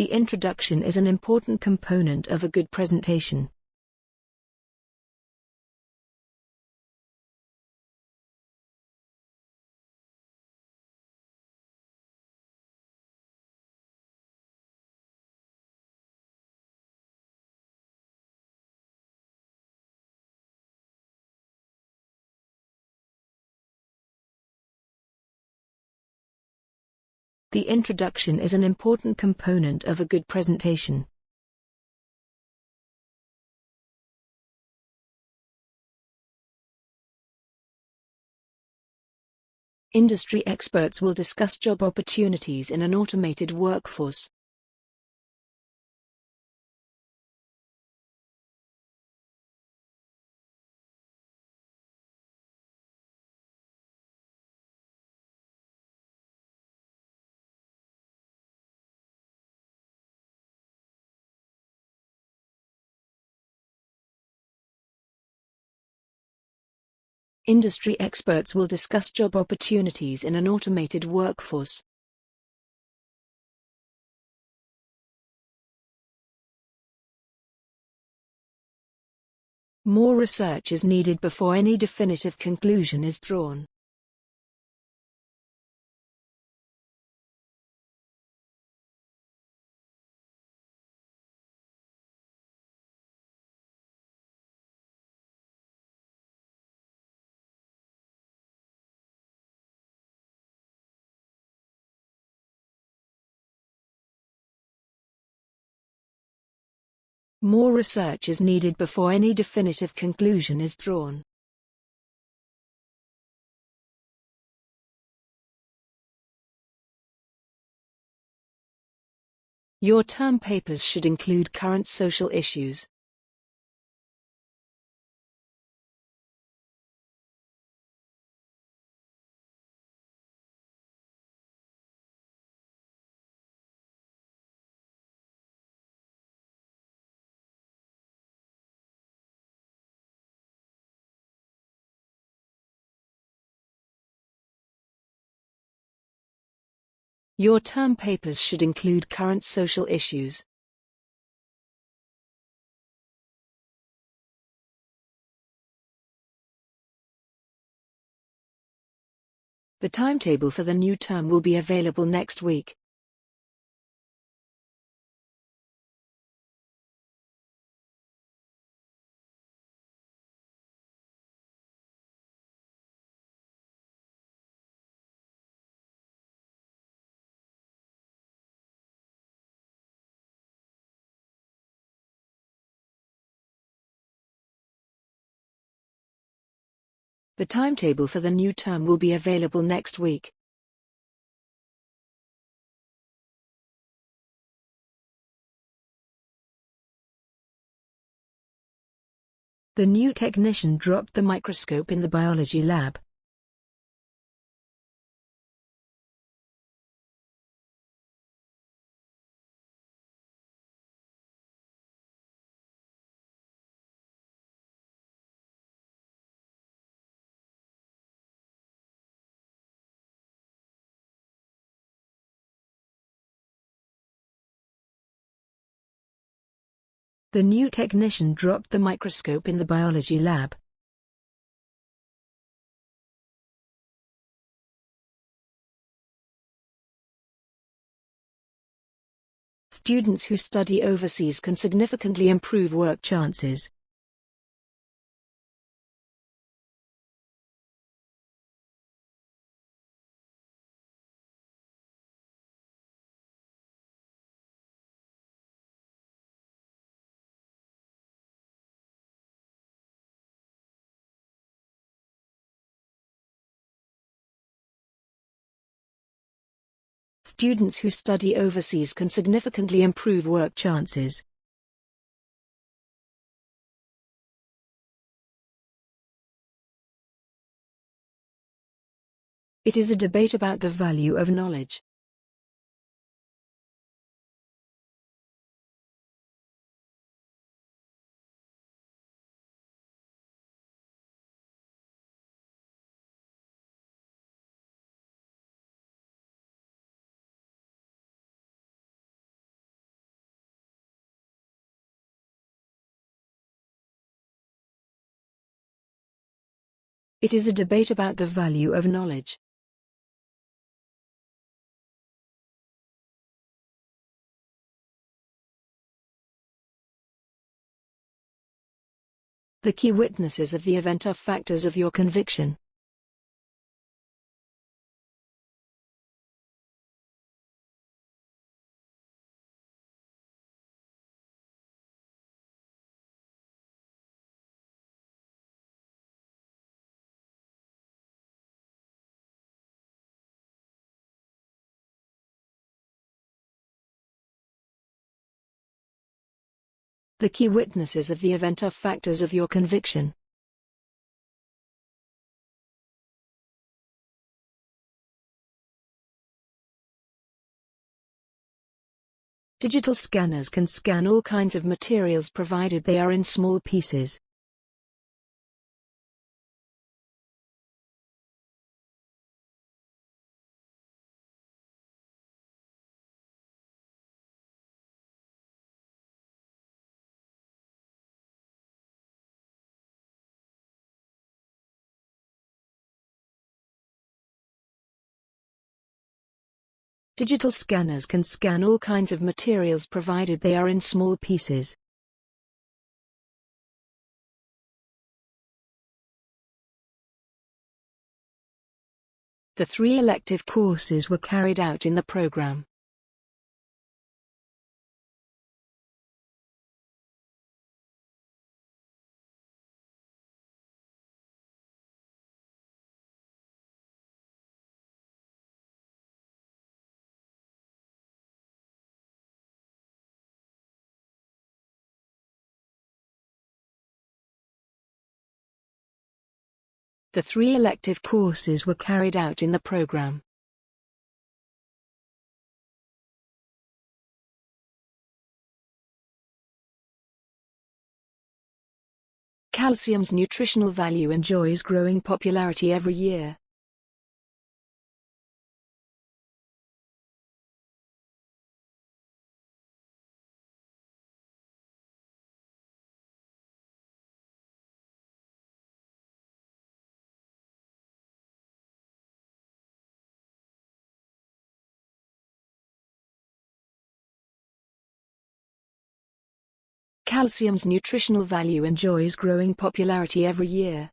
The introduction is an important component of a good presentation. The introduction is an important component of a good presentation. Industry experts will discuss job opportunities in an automated workforce. Industry experts will discuss job opportunities in an automated workforce. More research is needed before any definitive conclusion is drawn. More research is needed before any definitive conclusion is drawn. Your term papers should include current social issues. Your term papers should include current social issues. The timetable for the new term will be available next week. The timetable for the new term will be available next week. The new technician dropped the microscope in the biology lab. The new technician dropped the microscope in the biology lab. Students who study overseas can significantly improve work chances. Students who study overseas can significantly improve work chances. It is a debate about the value of knowledge. It is a debate about the value of knowledge. The key witnesses of the event are factors of your conviction. The key witnesses of the event are factors of your conviction. Digital scanners can scan all kinds of materials provided they are in small pieces. Digital scanners can scan all kinds of materials provided they are in small pieces. The three elective courses were carried out in the program. The three elective courses were carried out in the program. Calcium's nutritional value enjoys growing popularity every year. Calcium's nutritional value enjoys growing popularity every year.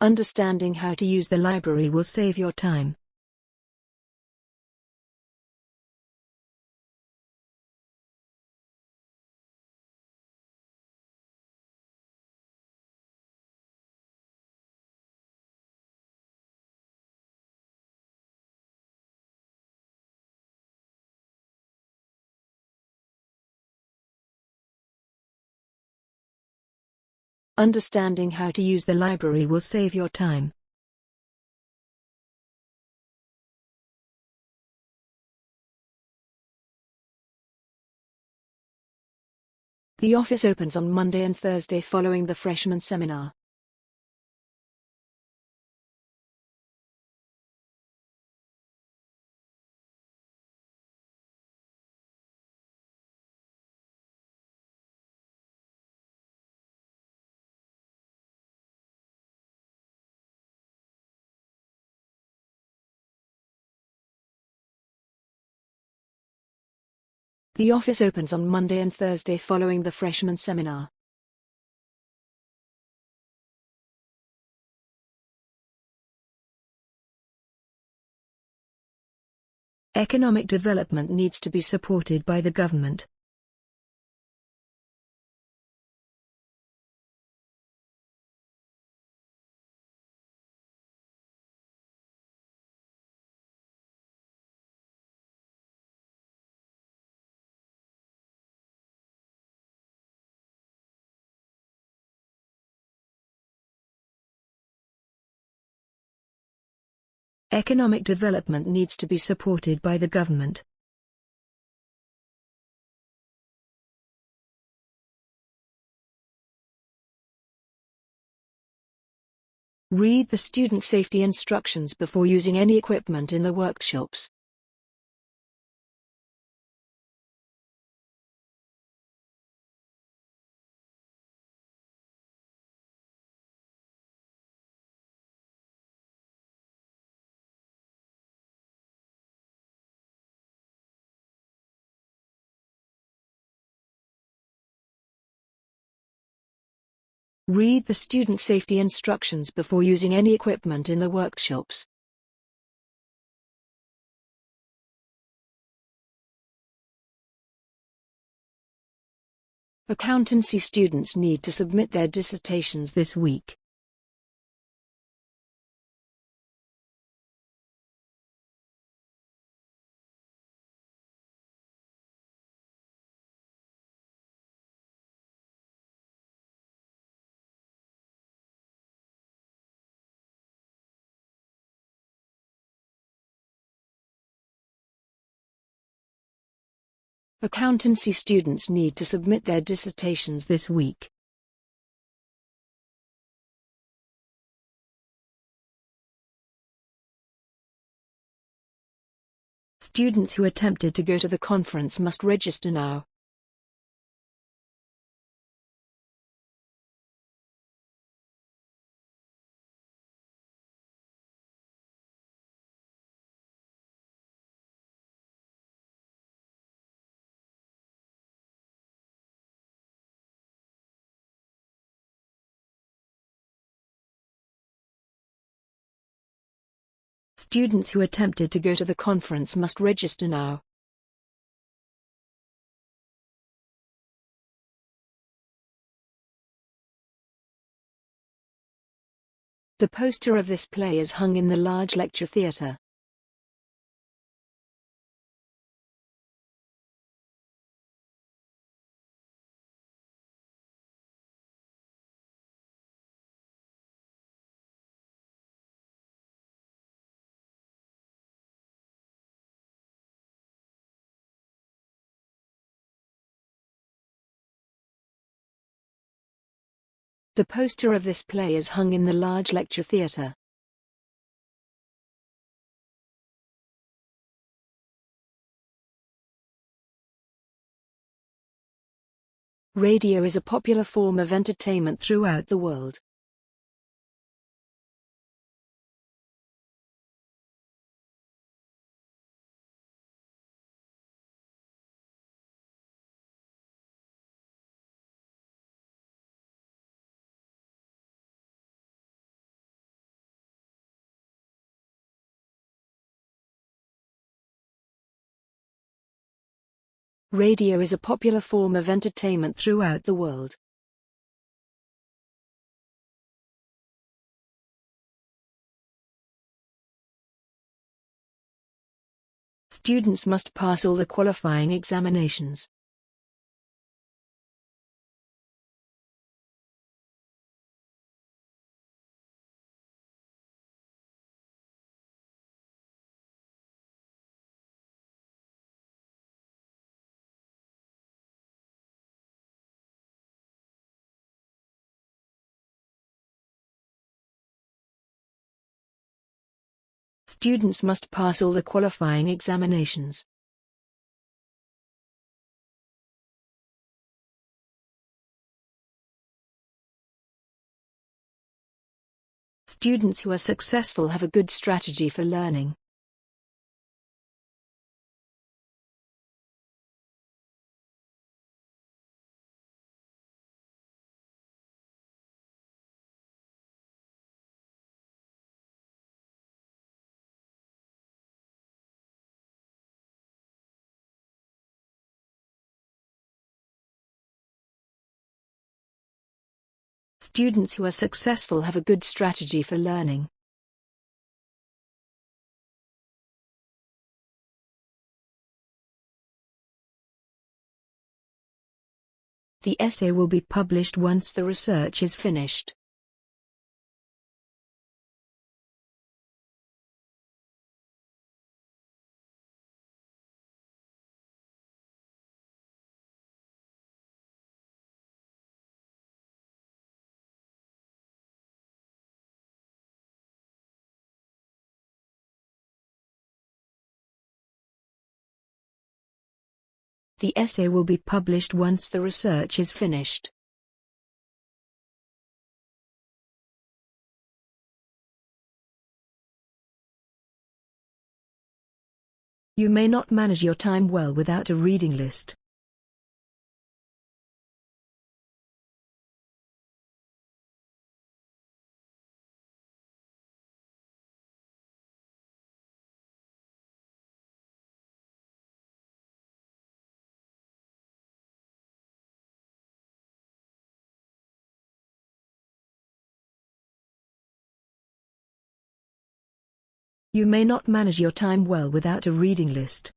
Understanding how to use the library will save your time. Understanding how to use the library will save your time. The office opens on Monday and Thursday following the freshman seminar. The office opens on Monday and Thursday following the freshman seminar. Economic development needs to be supported by the government. Economic development needs to be supported by the government. Read the student safety instructions before using any equipment in the workshops. Read the student safety instructions before using any equipment in the workshops. Accountancy students need to submit their dissertations this week. Accountancy students need to submit their dissertations this week. Students who attempted to go to the conference must register now. Students who attempted to go to the conference must register now. The poster of this play is hung in the large lecture theatre. The poster of this play is hung in the large lecture theatre. Radio is a popular form of entertainment throughout the world. Radio is a popular form of entertainment throughout the world. Students must pass all the qualifying examinations. Students must pass all the qualifying examinations. Students who are successful have a good strategy for learning. Students who are successful have a good strategy for learning. The essay will be published once the research is finished. The essay will be published once the research is finished. You may not manage your time well without a reading list. You may not manage your time well without a reading list.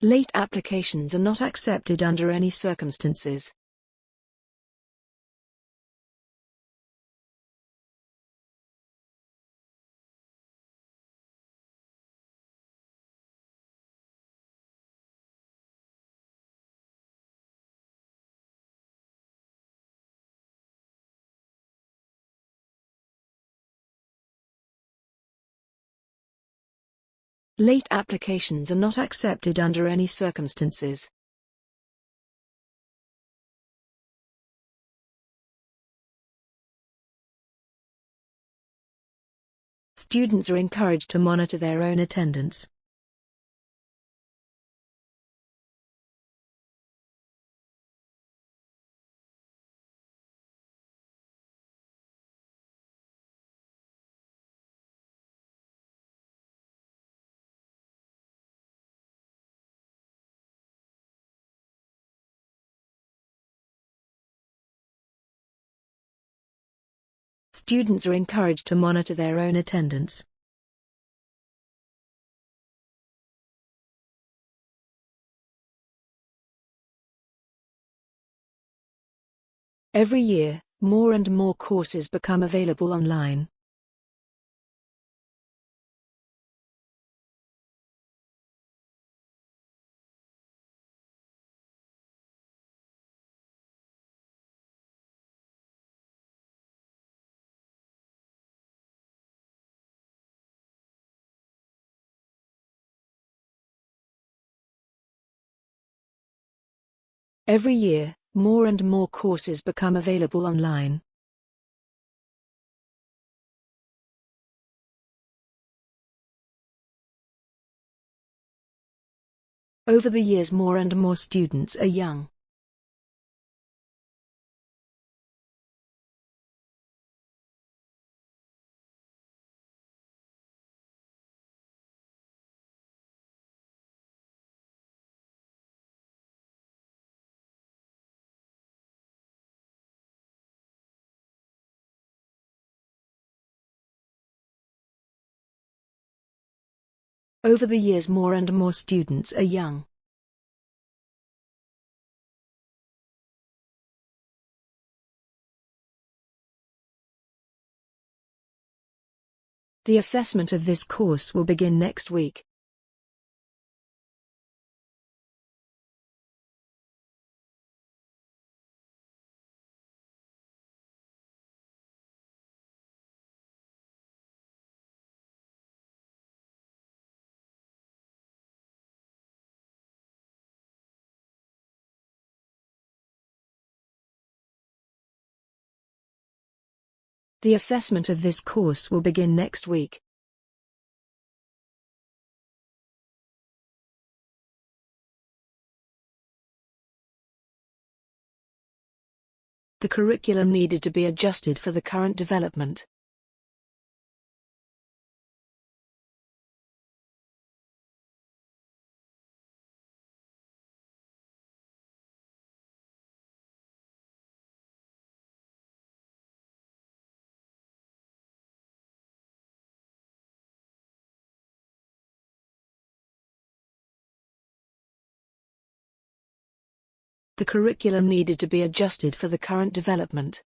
Late applications are not accepted under any circumstances. Late applications are not accepted under any circumstances. Students are encouraged to monitor their own attendance. Students are encouraged to monitor their own attendance. Every year, more and more courses become available online. Every year, more and more courses become available online. Over the years more and more students are young. Over the years more and more students are young. The assessment of this course will begin next week. The assessment of this course will begin next week. The curriculum needed to be adjusted for the current development. The curriculum needed to be adjusted for the current development.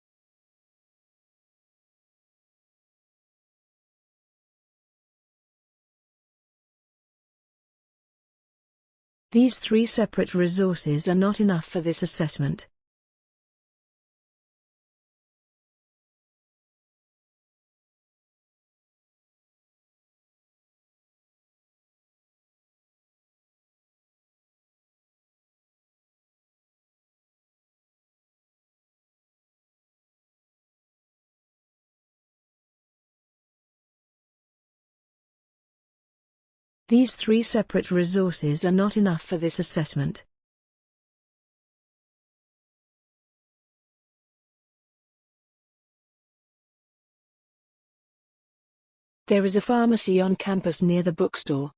These three separate resources are not enough for this assessment. These three separate resources are not enough for this assessment. There is a pharmacy on campus near the bookstore.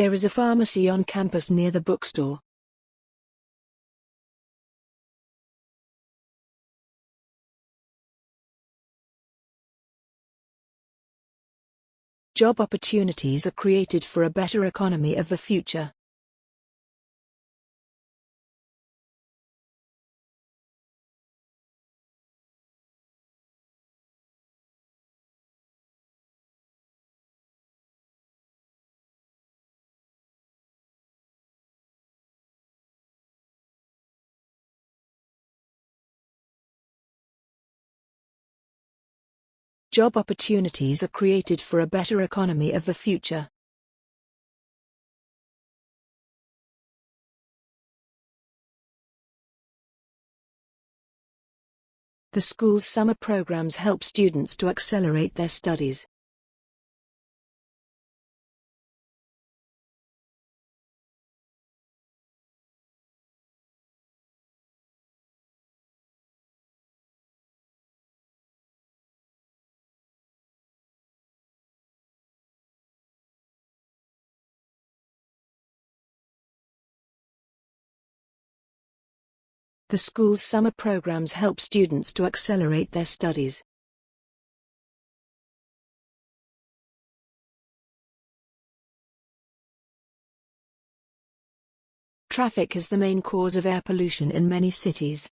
There is a pharmacy on campus near the bookstore. Job opportunities are created for a better economy of the future. Job opportunities are created for a better economy of the future. The school's summer programs help students to accelerate their studies. The school's summer programs help students to accelerate their studies. Traffic is the main cause of air pollution in many cities.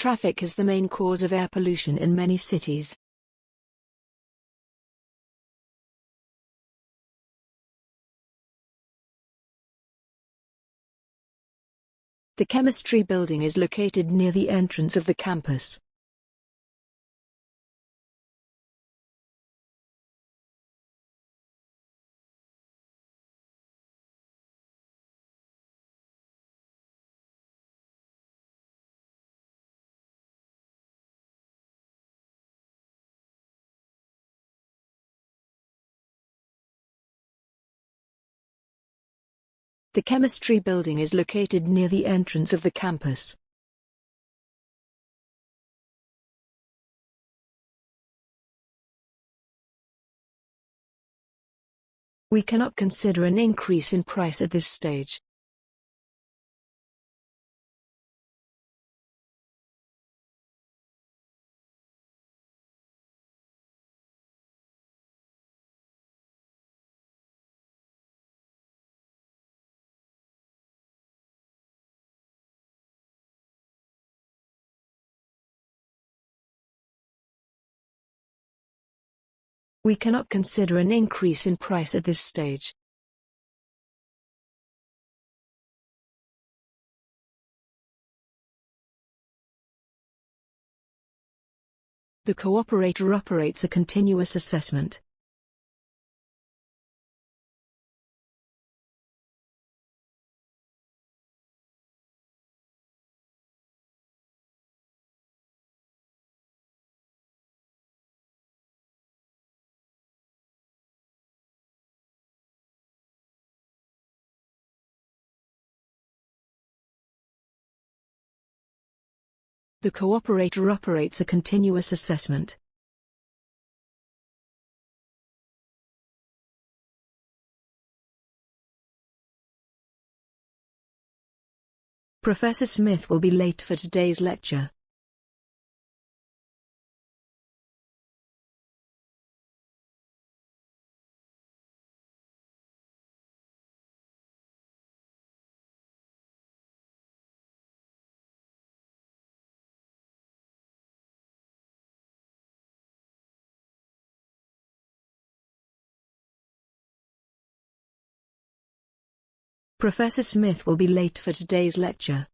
Traffic is the main cause of air pollution in many cities. The chemistry building is located near the entrance of the campus. The chemistry building is located near the entrance of the campus. We cannot consider an increase in price at this stage. We cannot consider an increase in price at this stage. The cooperator operates a continuous assessment. The cooperator operates a continuous assessment. Professor Smith will be late for today's lecture. Professor Smith will be late for today's lecture.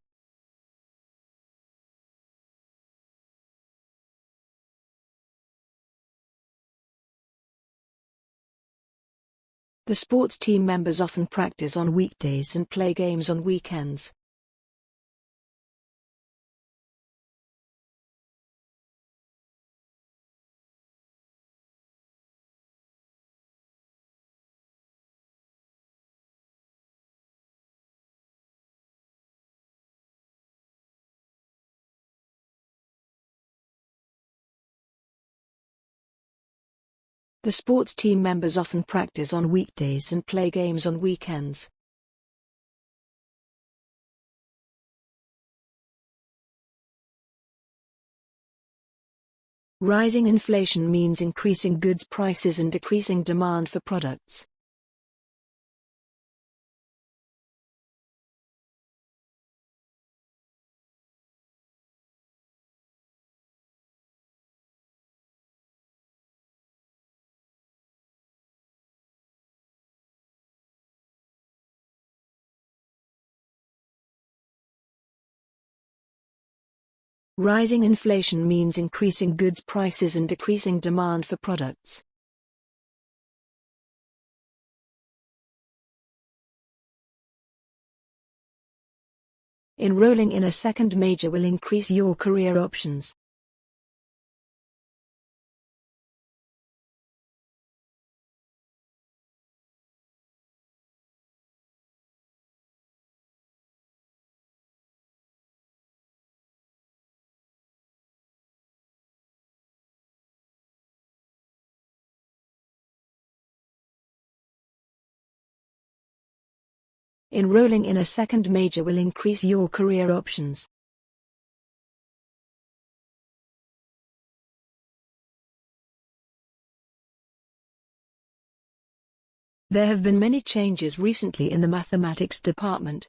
The sports team members often practice on weekdays and play games on weekends. The sports team members often practice on weekdays and play games on weekends. Rising inflation means increasing goods prices and decreasing demand for products. Rising inflation means increasing goods prices and decreasing demand for products. Enrolling in a second major will increase your career options. Enrolling in a second major will increase your career options. There have been many changes recently in the mathematics department.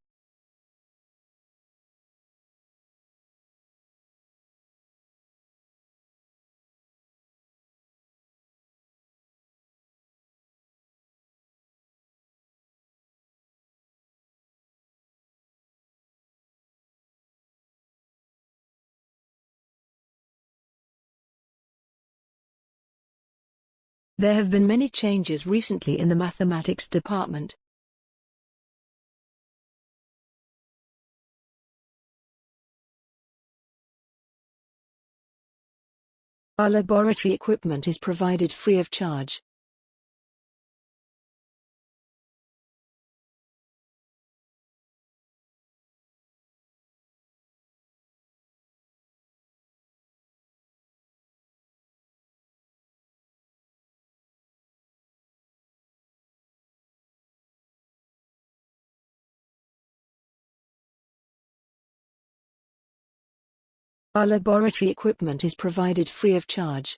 There have been many changes recently in the mathematics department. Our laboratory equipment is provided free of charge. Our laboratory equipment is provided free of charge.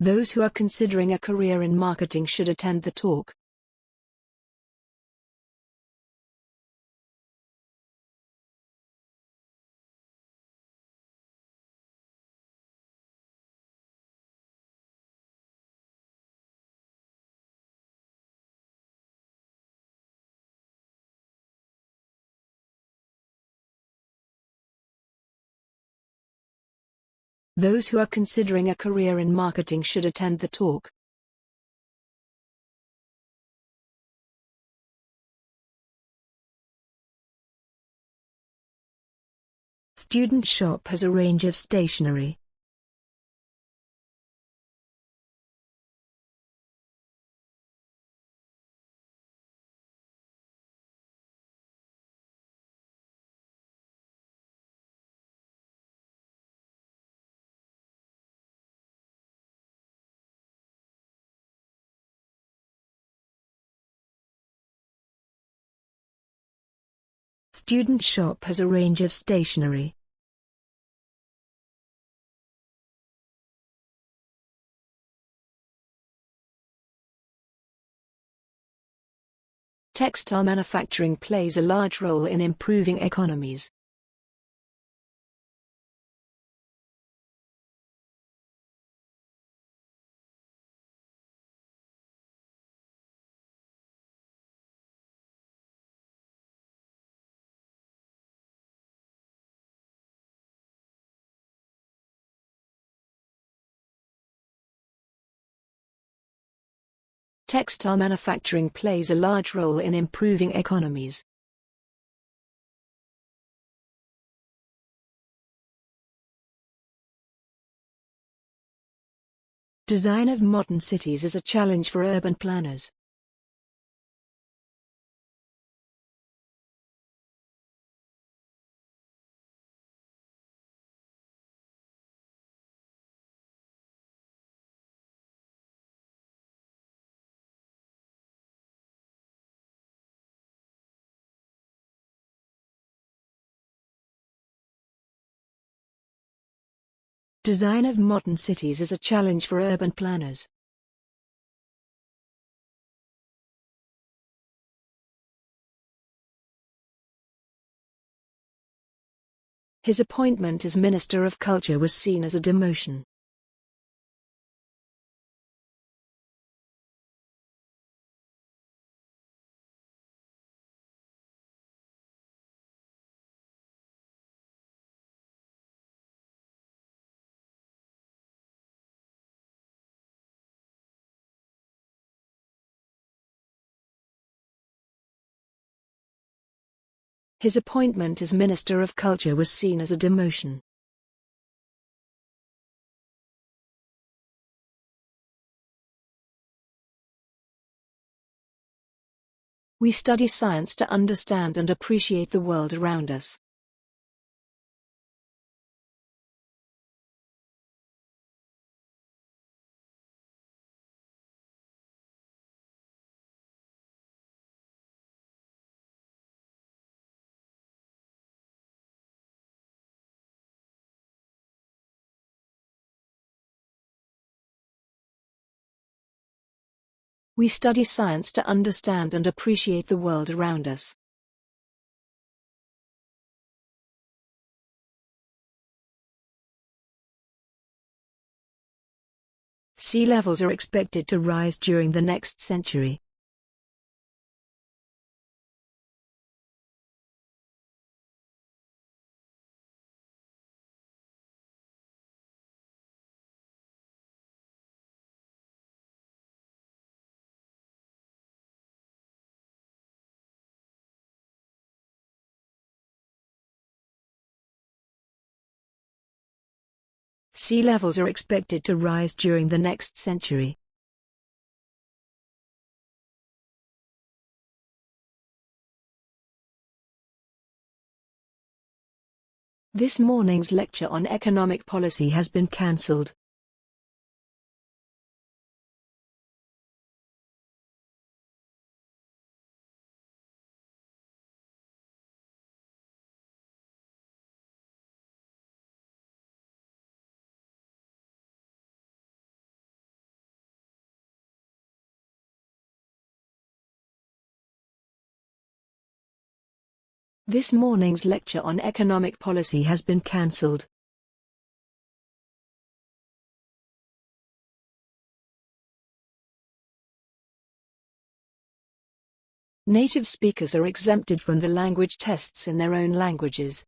Those who are considering a career in marketing should attend the talk. Those who are considering a career in marketing should attend the talk. Student Shop has a range of stationery. Student Shop has a range of stationery. Textile manufacturing plays a large role in improving economies. Textile manufacturing plays a large role in improving economies. Design of modern cities is a challenge for urban planners. Design of modern cities is a challenge for urban planners. His appointment as Minister of Culture was seen as a demotion. His appointment as Minister of Culture was seen as a demotion. We study science to understand and appreciate the world around us. We study science to understand and appreciate the world around us. Sea levels are expected to rise during the next century. Sea levels are expected to rise during the next century. This morning's lecture on economic policy has been cancelled. This morning's lecture on economic policy has been cancelled. Native speakers are exempted from the language tests in their own languages.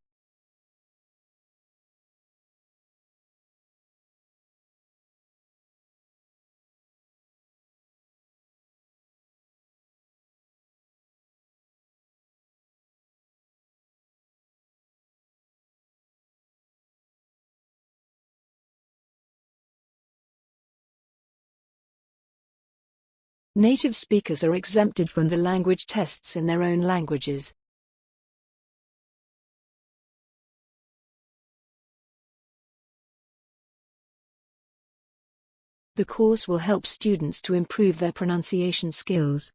Native speakers are exempted from the language tests in their own languages. The course will help students to improve their pronunciation skills.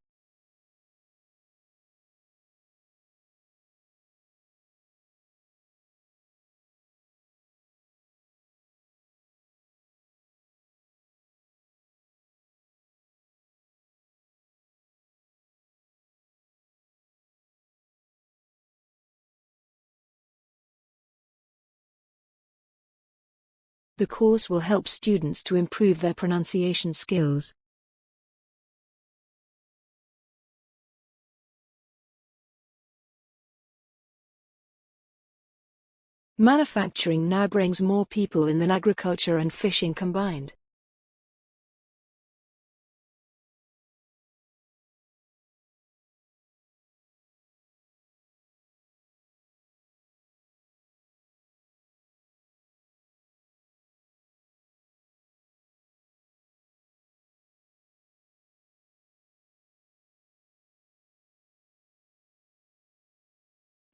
The course will help students to improve their pronunciation skills. Manufacturing now brings more people in than agriculture and fishing combined.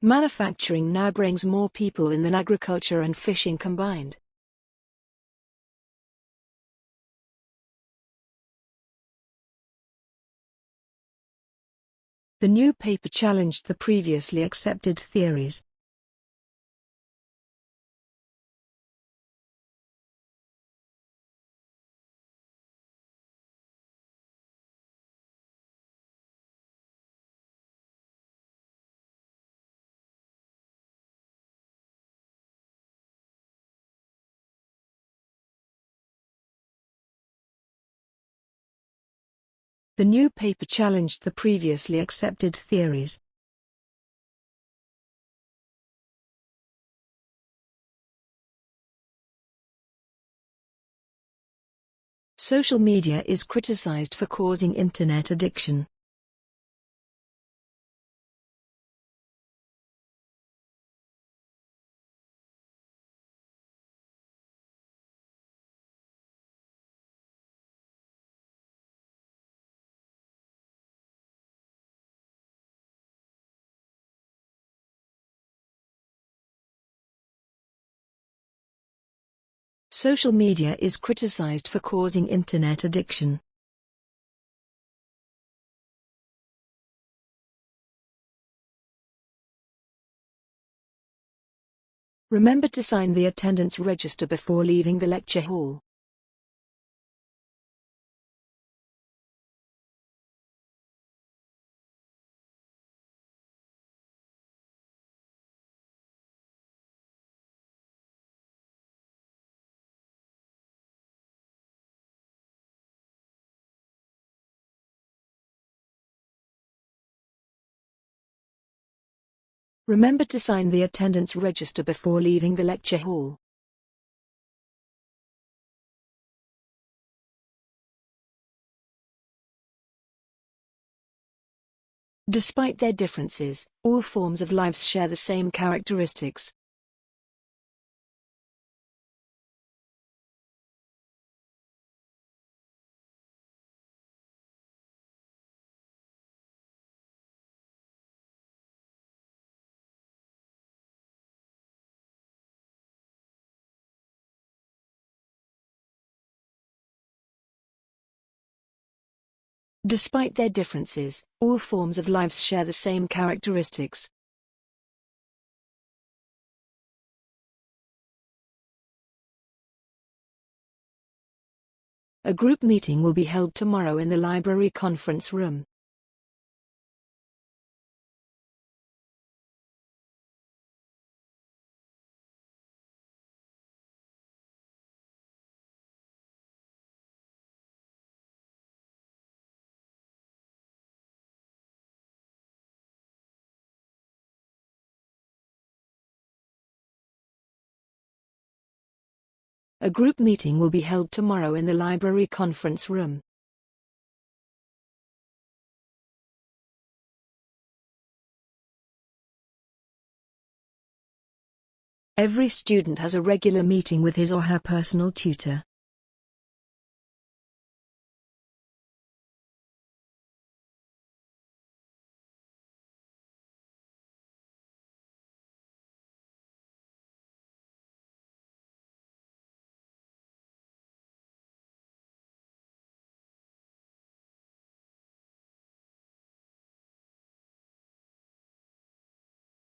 Manufacturing now brings more people in than agriculture and fishing combined. The new paper challenged the previously accepted theories. The new paper challenged the previously accepted theories. Social media is criticized for causing internet addiction. Social media is criticized for causing internet addiction. Remember to sign the attendance register before leaving the lecture hall. Remember to sign the attendance register before leaving the lecture hall. Despite their differences, all forms of lives share the same characteristics. Despite their differences, all forms of lives share the same characteristics. A group meeting will be held tomorrow in the library conference room. A group meeting will be held tomorrow in the library conference room. Every student has a regular meeting with his or her personal tutor.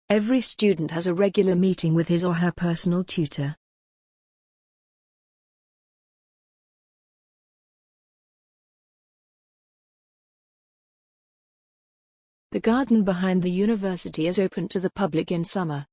Every student has a regular meeting with his or her personal tutor. The garden behind the university is open to the public in summer.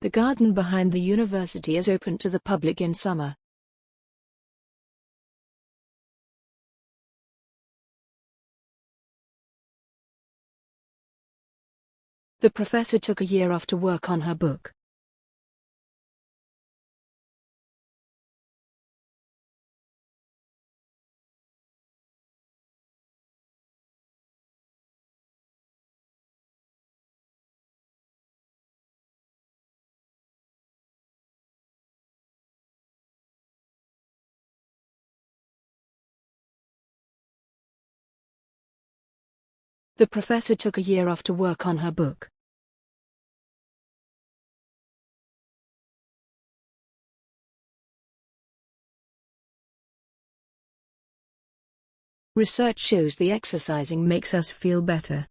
The garden behind the university is open to the public in summer. The professor took a year off to work on her book. The professor took a year off to work on her book. Research shows the exercising makes us feel better.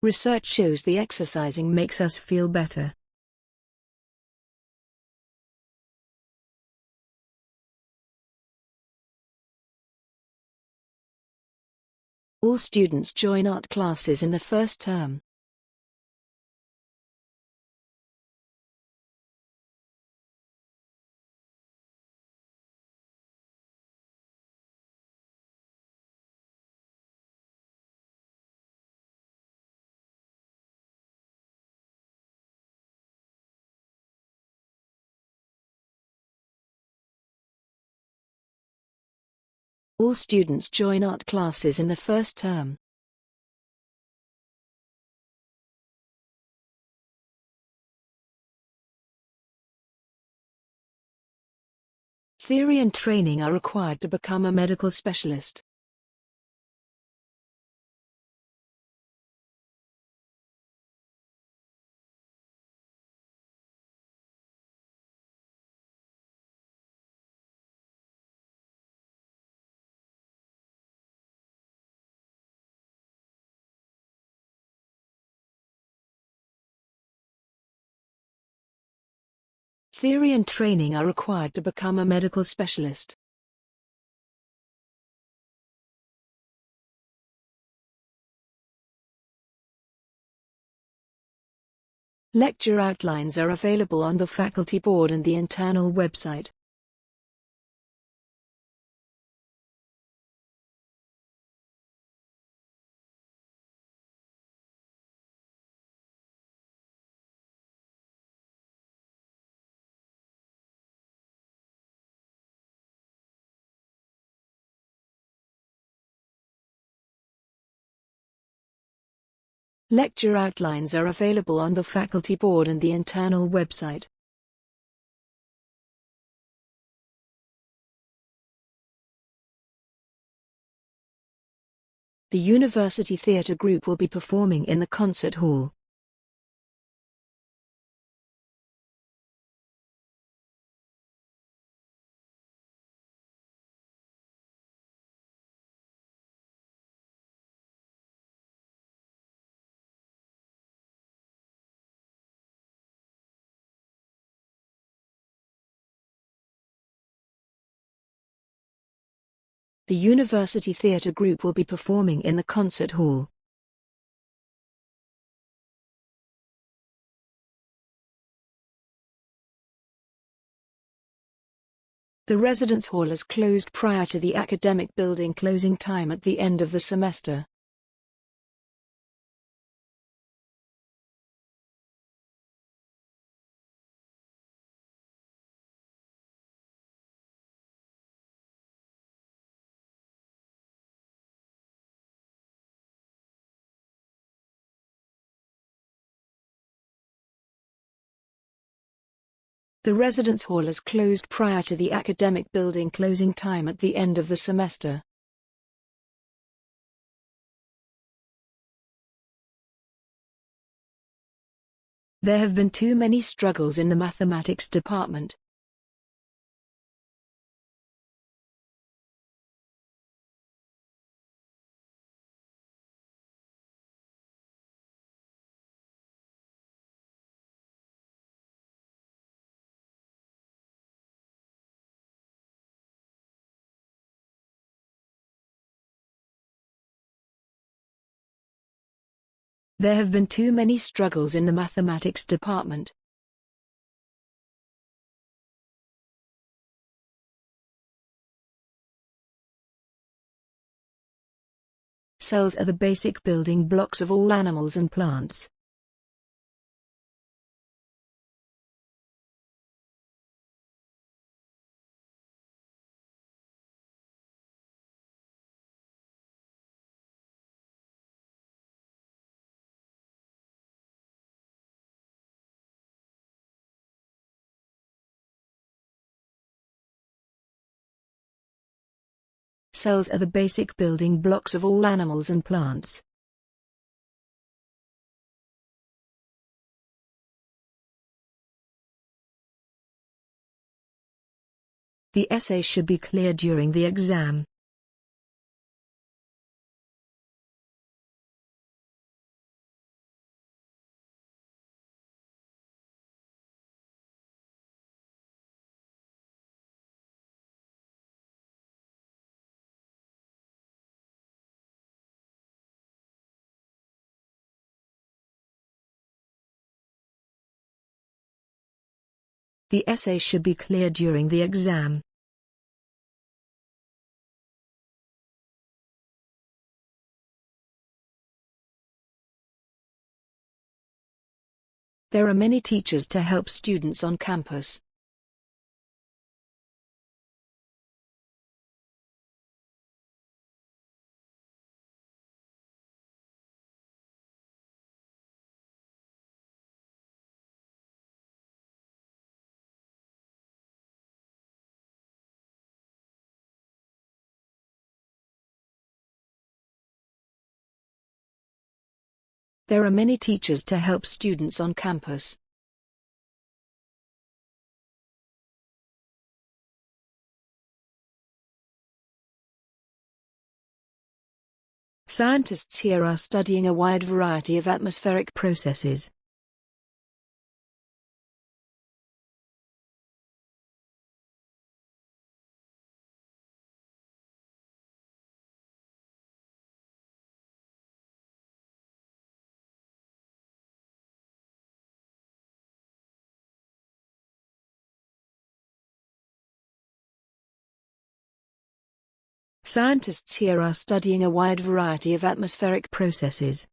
Research shows the exercising makes us feel better. All students join art classes in the first term. All students join art classes in the first term. Theory and training are required to become a medical specialist. Theory and training are required to become a medical specialist. Lecture outlines are available on the faculty board and the internal website. Lecture outlines are available on the faculty board and the internal website. The University Theatre Group will be performing in the concert hall. The University Theatre Group will be performing in the concert hall. The residence hall is closed prior to the academic building closing time at the end of the semester. The residence hall is closed prior to the academic building closing time at the end of the semester. There have been too many struggles in the mathematics department. There have been too many struggles in the mathematics department. Cells are the basic building blocks of all animals and plants. Cells are the basic building blocks of all animals and plants. The essay should be clear during the exam. The essay should be clear during the exam. There are many teachers to help students on campus. There are many teachers to help students on campus. Scientists here are studying a wide variety of atmospheric processes. Scientists here are studying a wide variety of atmospheric processes.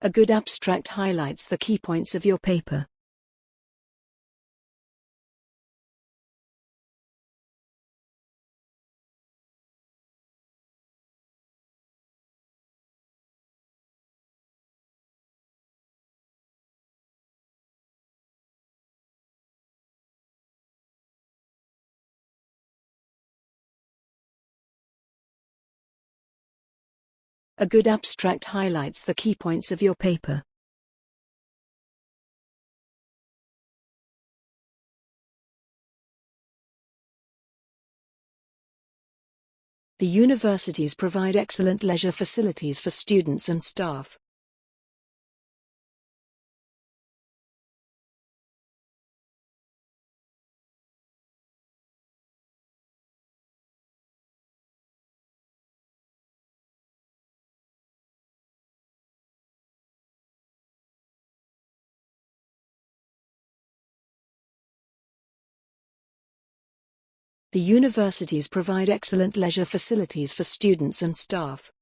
A good abstract highlights the key points of your paper. A good abstract highlights the key points of your paper. The universities provide excellent leisure facilities for students and staff. The universities provide excellent leisure facilities for students and staff.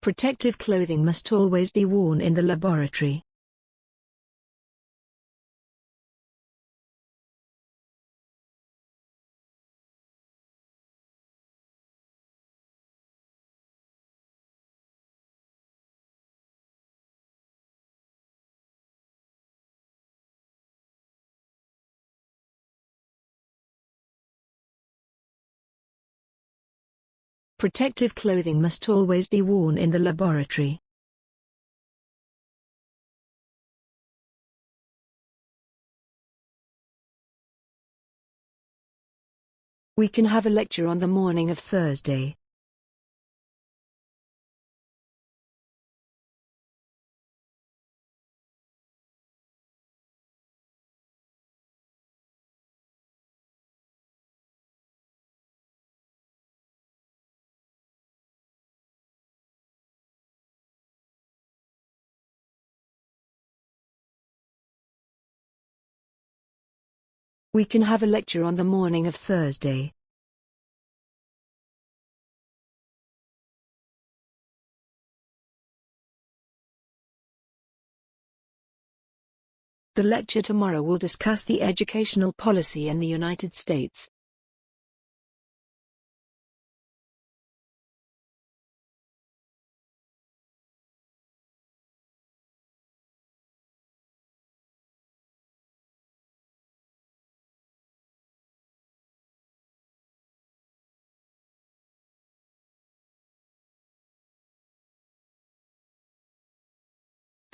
Protective clothing must always be worn in the laboratory. Protective clothing must always be worn in the laboratory. We can have a lecture on the morning of Thursday. We can have a lecture on the morning of Thursday. The lecture tomorrow will discuss the educational policy in the United States.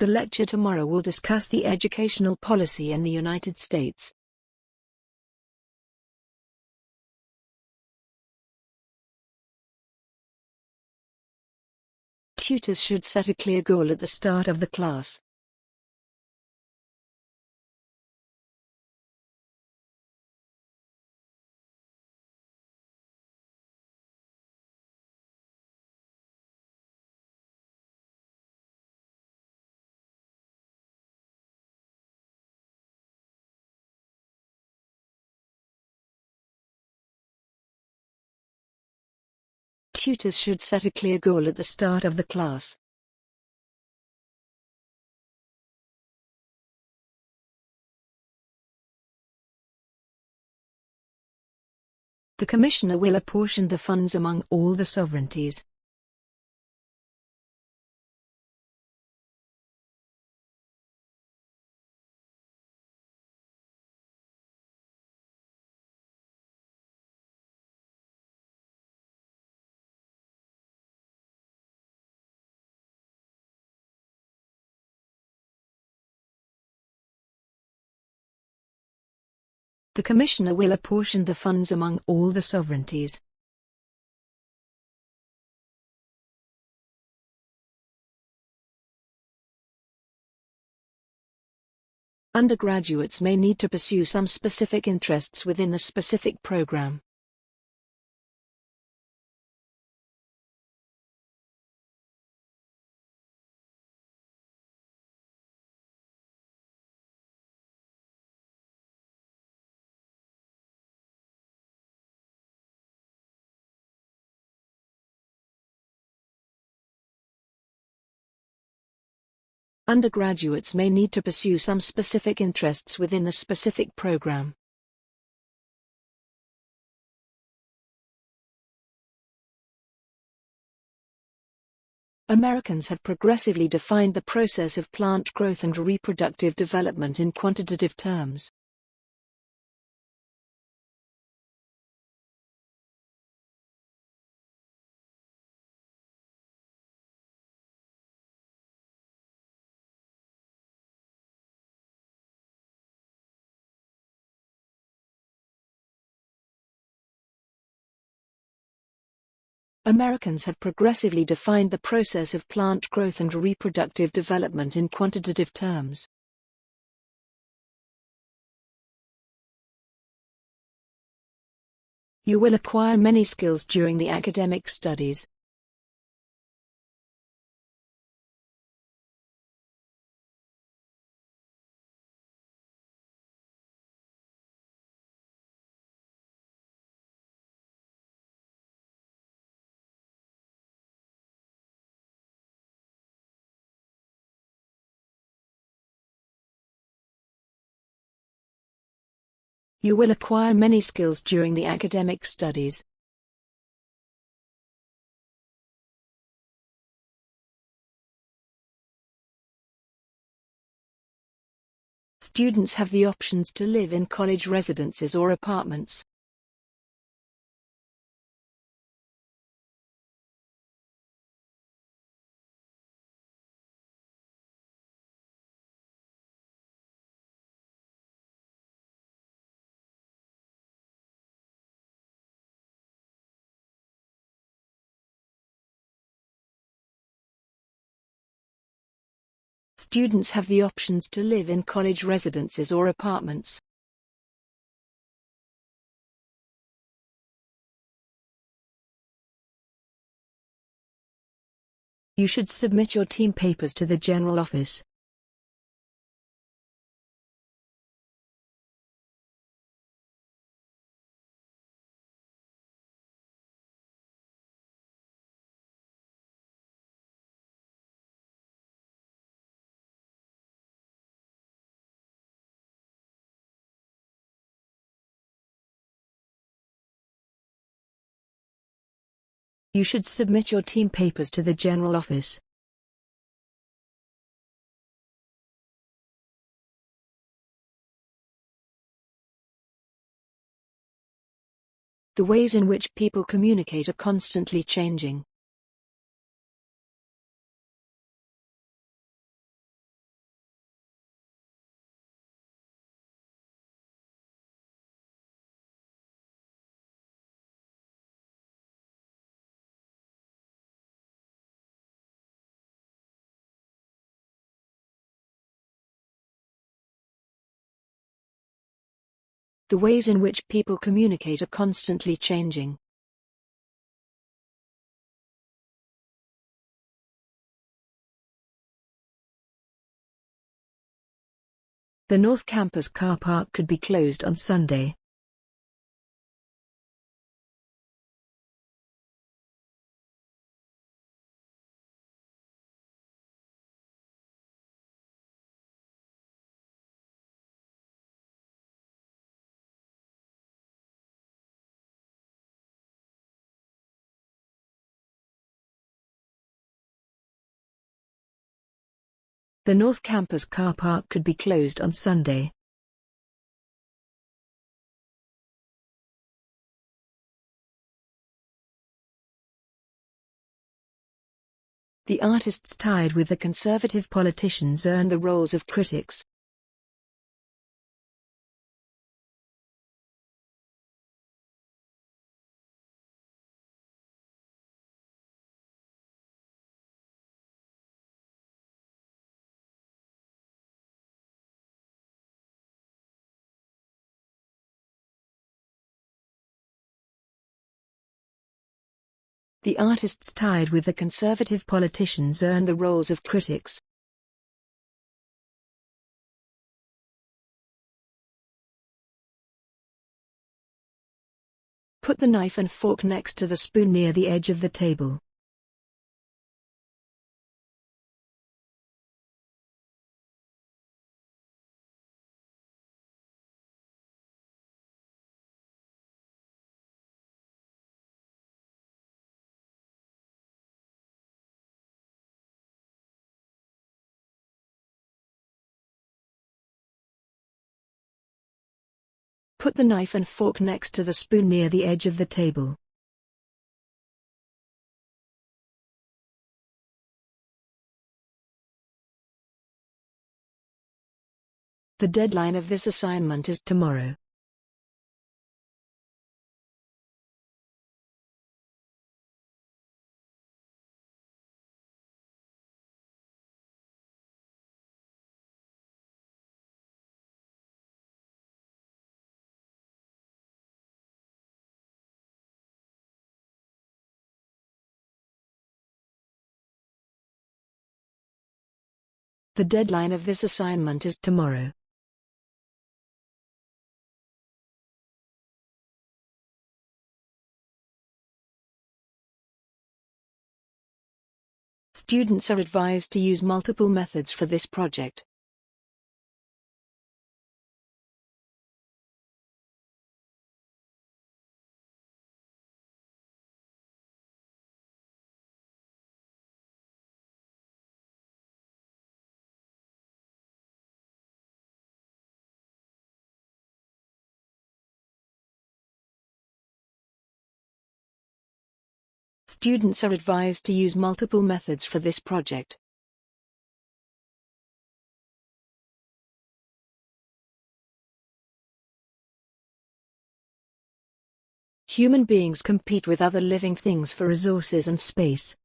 The lecture tomorrow will discuss the educational policy in the United States. Tutors should set a clear goal at the start of the class. Tutors should set a clear goal at the start of the class. The Commissioner will apportion the funds among all the sovereignties. The Commissioner will apportion the funds among all the sovereignties. Undergraduates may need to pursue some specific interests within a specific program. Undergraduates may need to pursue some specific interests within a specific program. Americans have progressively defined the process of plant growth and reproductive development in quantitative terms. Americans have progressively defined the process of plant growth and reproductive development in quantitative terms. You will acquire many skills during the academic studies. You will acquire many skills during the academic studies. Students have the options to live in college residences or apartments. Students have the options to live in college residences or apartments. You should submit your team papers to the General Office. You should submit your team papers to the General Office. The ways in which people communicate are constantly changing. The ways in which people communicate are constantly changing. The North Campus car park could be closed on Sunday. The North Campus car park could be closed on Sunday. The artists tied with the conservative politicians earn the roles of critics. The artists tied with the conservative politicians earn the roles of critics. Put the knife and fork next to the spoon near the edge of the table. Put the knife and fork next to the spoon near the edge of the table. The deadline of this assignment is tomorrow. The deadline of this assignment is tomorrow. Students are advised to use multiple methods for this project. Students are advised to use multiple methods for this project. Human beings compete with other living things for resources and space.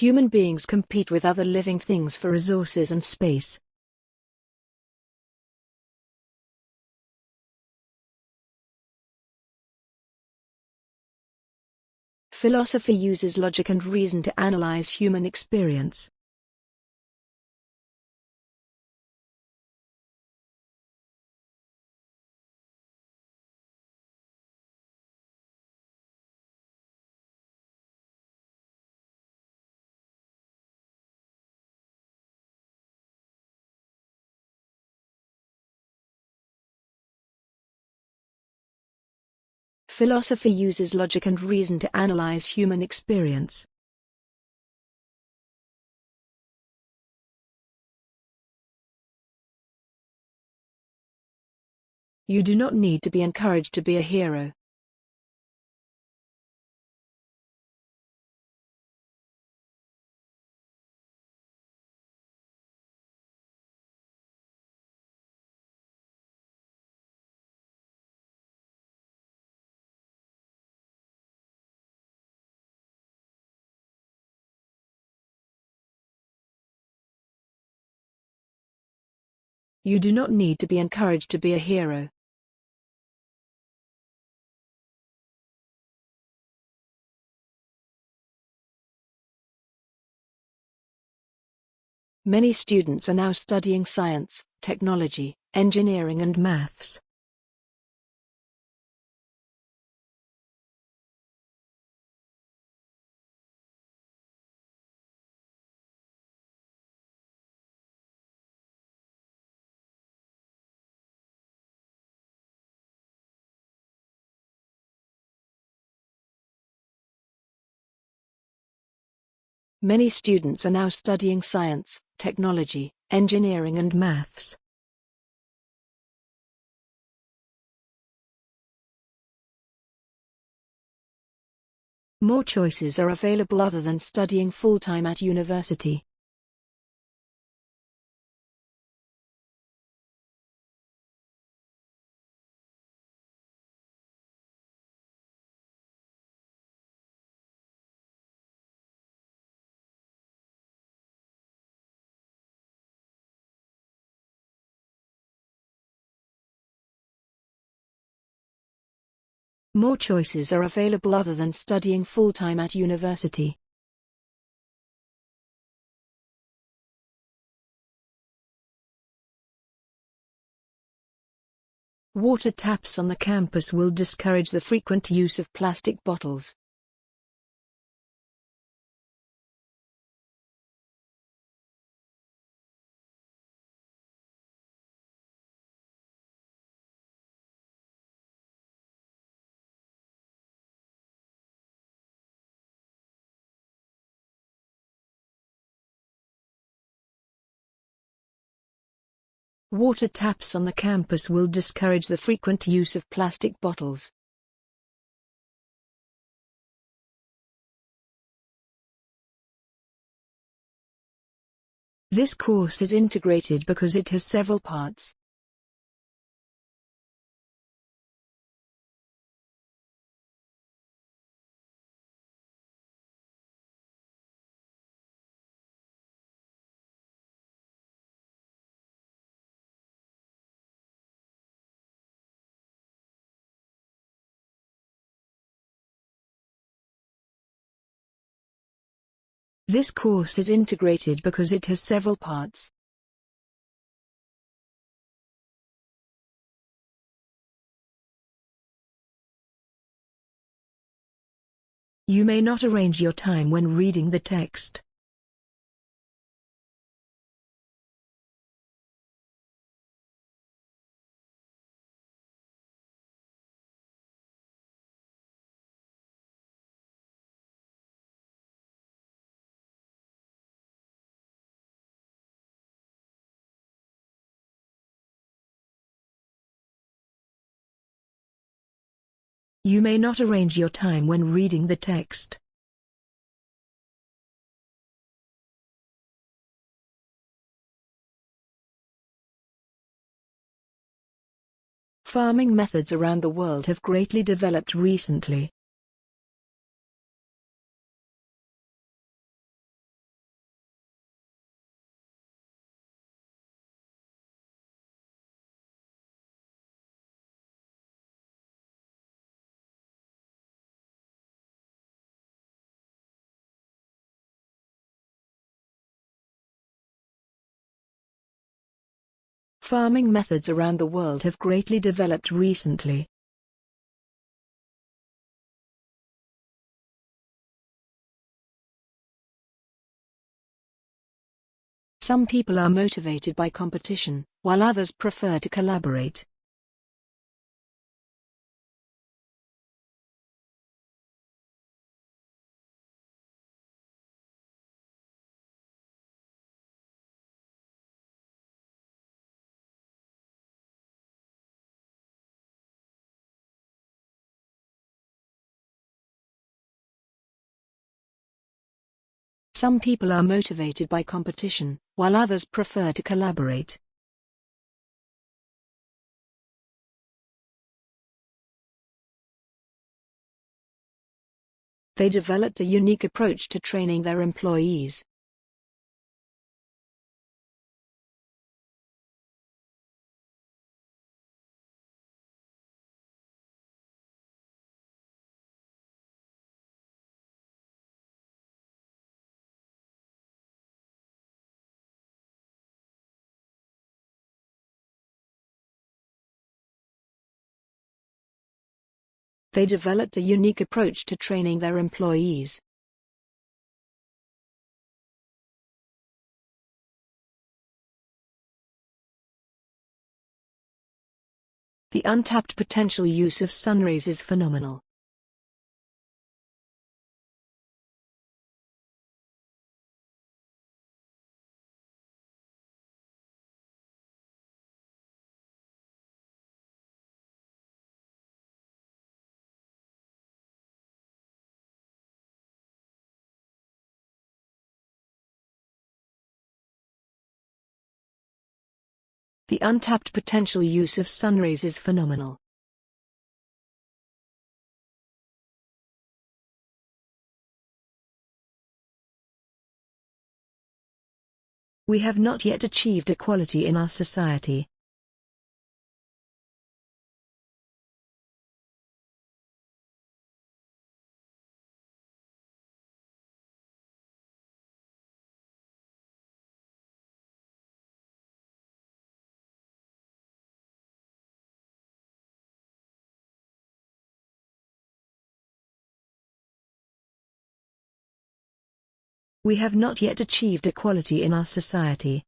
Human beings compete with other living things for resources and space. Philosophy uses logic and reason to analyze human experience. Philosophy uses logic and reason to analyze human experience. You do not need to be encouraged to be a hero. You do not need to be encouraged to be a hero. Many students are now studying science, technology, engineering and maths. Many students are now studying science, technology, engineering and maths. More choices are available other than studying full-time at university. More choices are available other than studying full-time at university. Water taps on the campus will discourage the frequent use of plastic bottles. Water taps on the campus will discourage the frequent use of plastic bottles. This course is integrated because it has several parts. This course is integrated because it has several parts. You may not arrange your time when reading the text. You may not arrange your time when reading the text. Farming methods around the world have greatly developed recently. Farming methods around the world have greatly developed recently. Some people are motivated by competition, while others prefer to collaborate. Some people are motivated by competition, while others prefer to collaborate. They developed a unique approach to training their employees. They developed a unique approach to training their employees. The untapped potential use of sunrays is phenomenal. The untapped potential use of sunrays is phenomenal. We have not yet achieved equality in our society. We have not yet achieved equality in our society.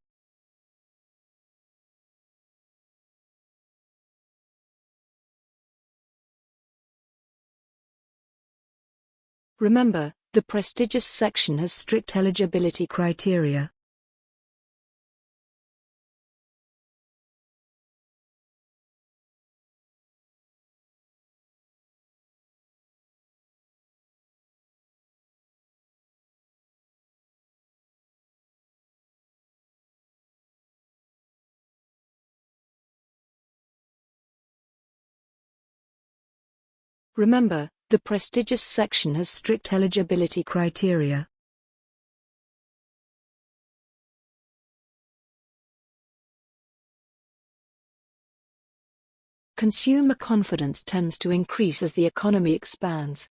Remember, the prestigious section has strict eligibility criteria. Remember, the prestigious section has strict eligibility criteria. Consumer confidence tends to increase as the economy expands.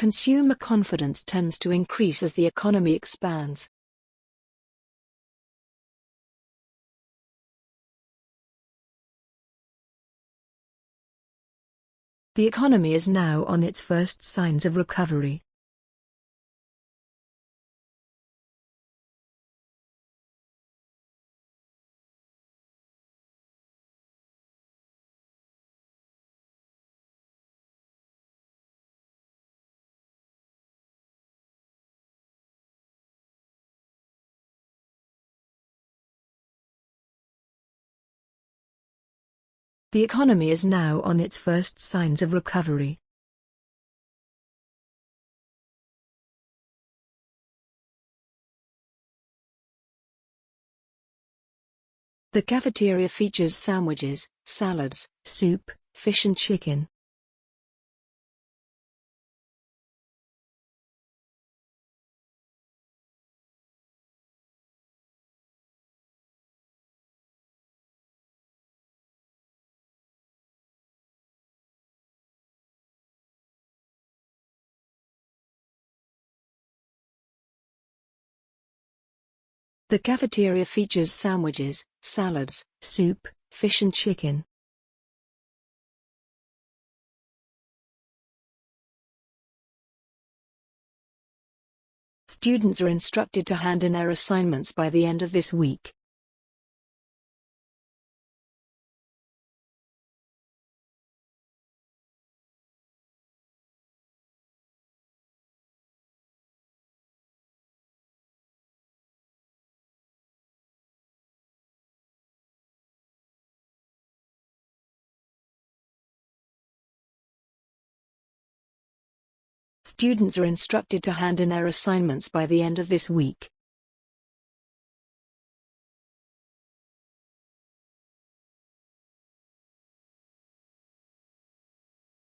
Consumer confidence tends to increase as the economy expands. The economy is now on its first signs of recovery. The economy is now on its first signs of recovery. The cafeteria features sandwiches, salads, soup, fish and chicken. The cafeteria features sandwiches, salads, soup, fish and chicken. Students are instructed to hand in their assignments by the end of this week. Students are instructed to hand in their assignments by the end of this week.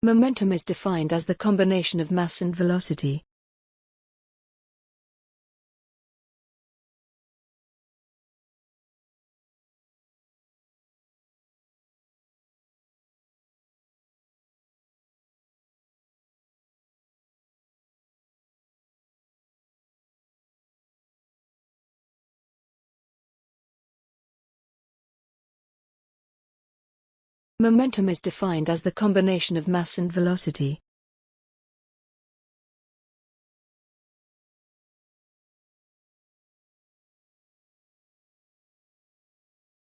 Momentum is defined as the combination of mass and velocity. Momentum is defined as the combination of mass and velocity.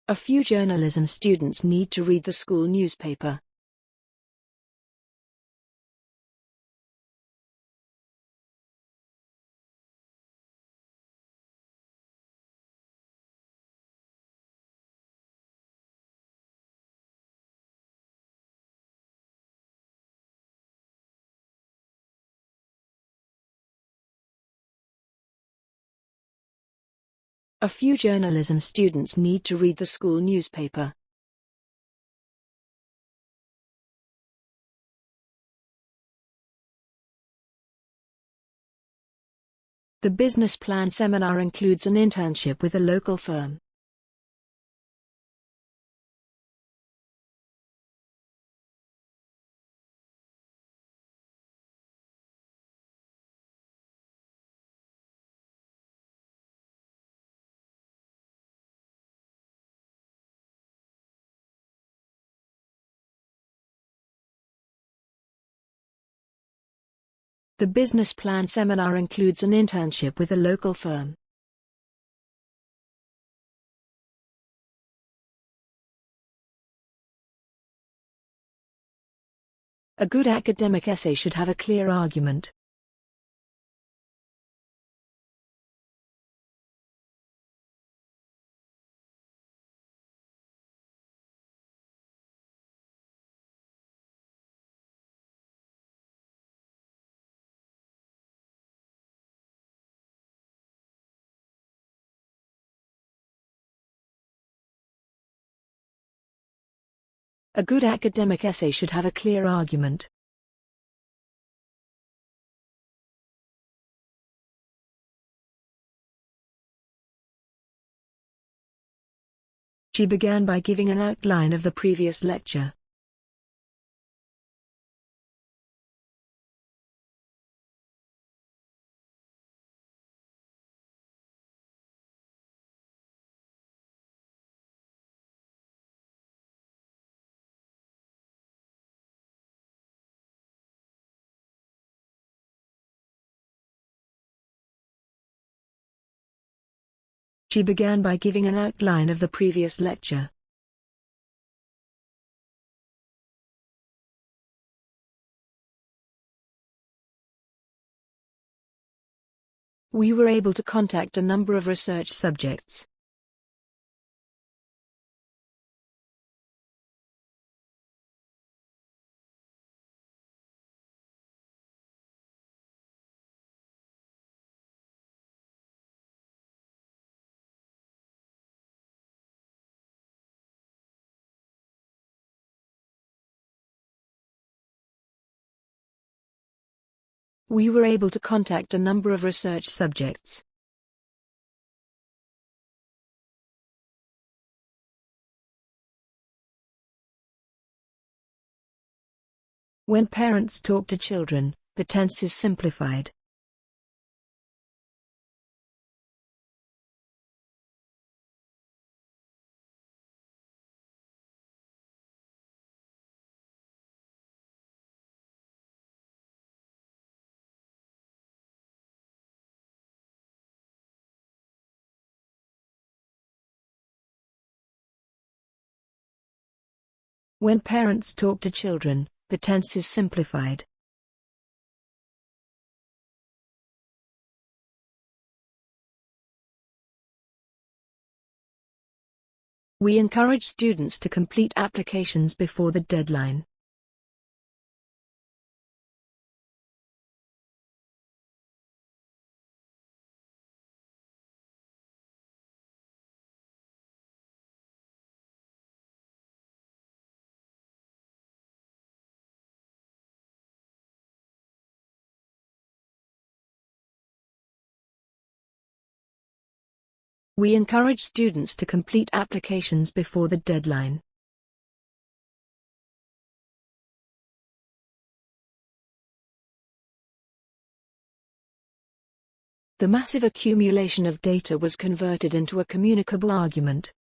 A few journalism students need to read the school newspaper. A few journalism students need to read the school newspaper. The business plan seminar includes an internship with a local firm. The business plan seminar includes an internship with a local firm. A good academic essay should have a clear argument. A good academic essay should have a clear argument. She began by giving an outline of the previous lecture. She began by giving an outline of the previous lecture. We were able to contact a number of research subjects. We were able to contact a number of research subjects. When parents talk to children, the tense is simplified. When parents talk to children, the tense is simplified. We encourage students to complete applications before the deadline. We encourage students to complete applications before the deadline. The massive accumulation of data was converted into a communicable argument.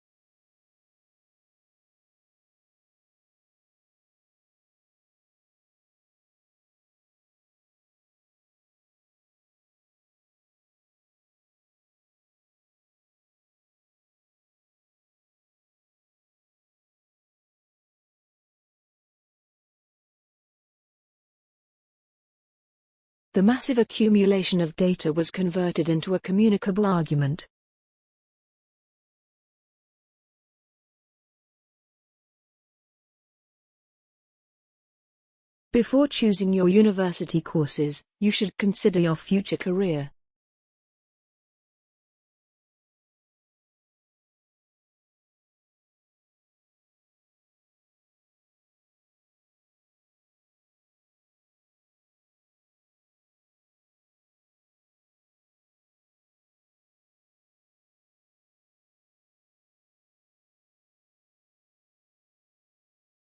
The massive accumulation of data was converted into a communicable argument. Before choosing your university courses, you should consider your future career.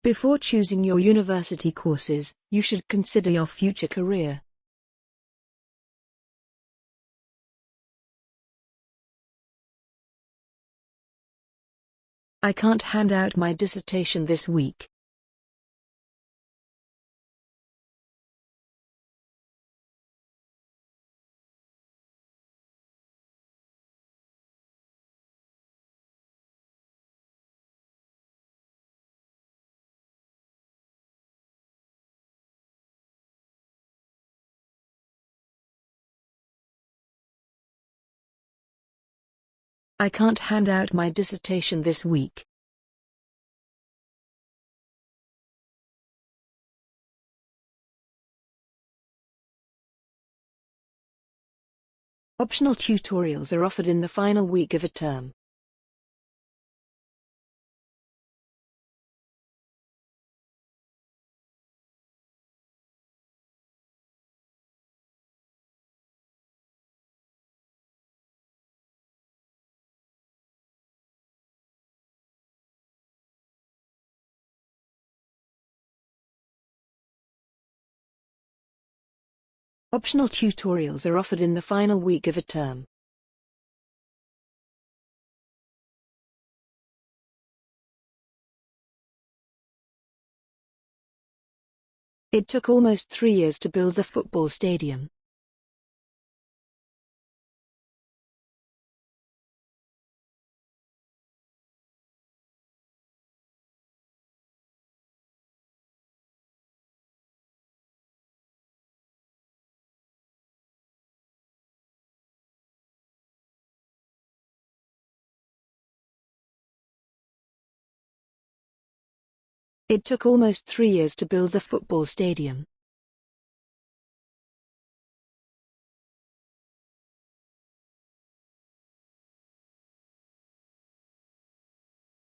Before choosing your university courses, you should consider your future career. I can't hand out my dissertation this week. I can't hand out my dissertation this week. Optional tutorials are offered in the final week of a term. Optional tutorials are offered in the final week of a term. It took almost three years to build the football stadium. It took almost three years to build the football stadium.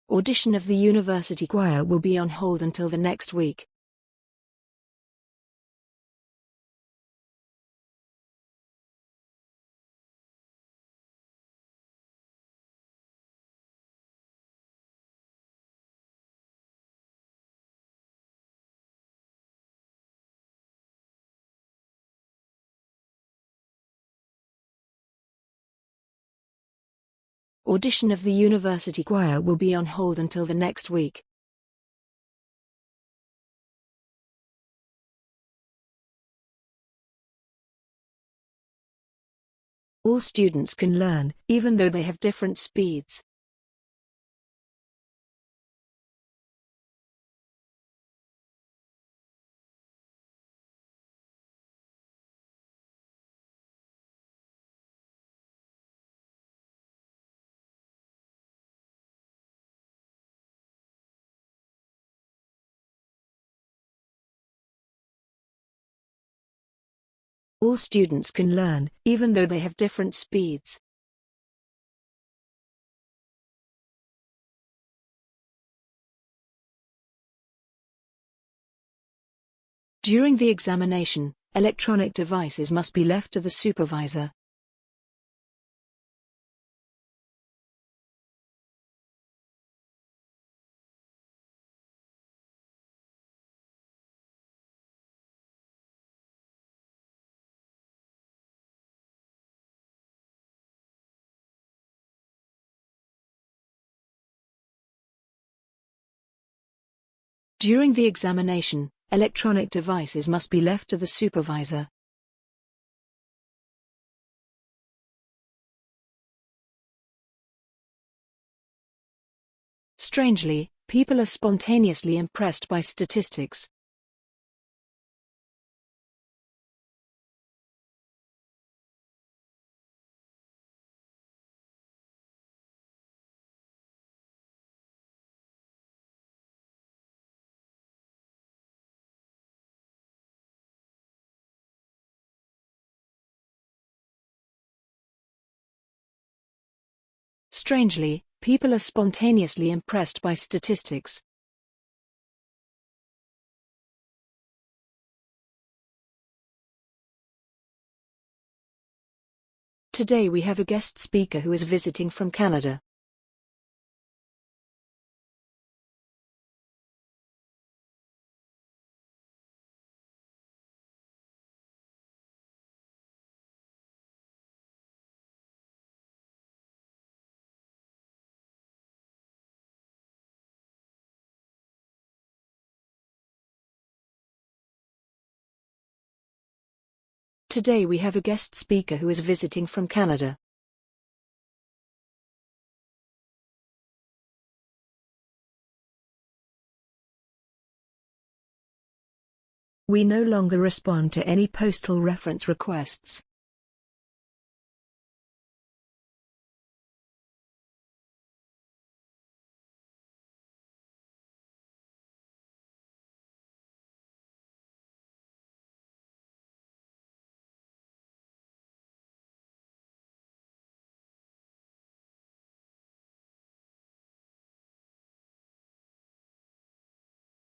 Audition of the university choir will be on hold until the next week. Audition of the university choir will be on hold until the next week. All students can learn, even though they have different speeds. All students can learn, even though they have different speeds. During the examination, electronic devices must be left to the supervisor. During the examination, electronic devices must be left to the supervisor. Strangely, people are spontaneously impressed by statistics. Strangely, people are spontaneously impressed by statistics. Today we have a guest speaker who is visiting from Canada. Today we have a guest speaker who is visiting from Canada. We no longer respond to any postal reference requests.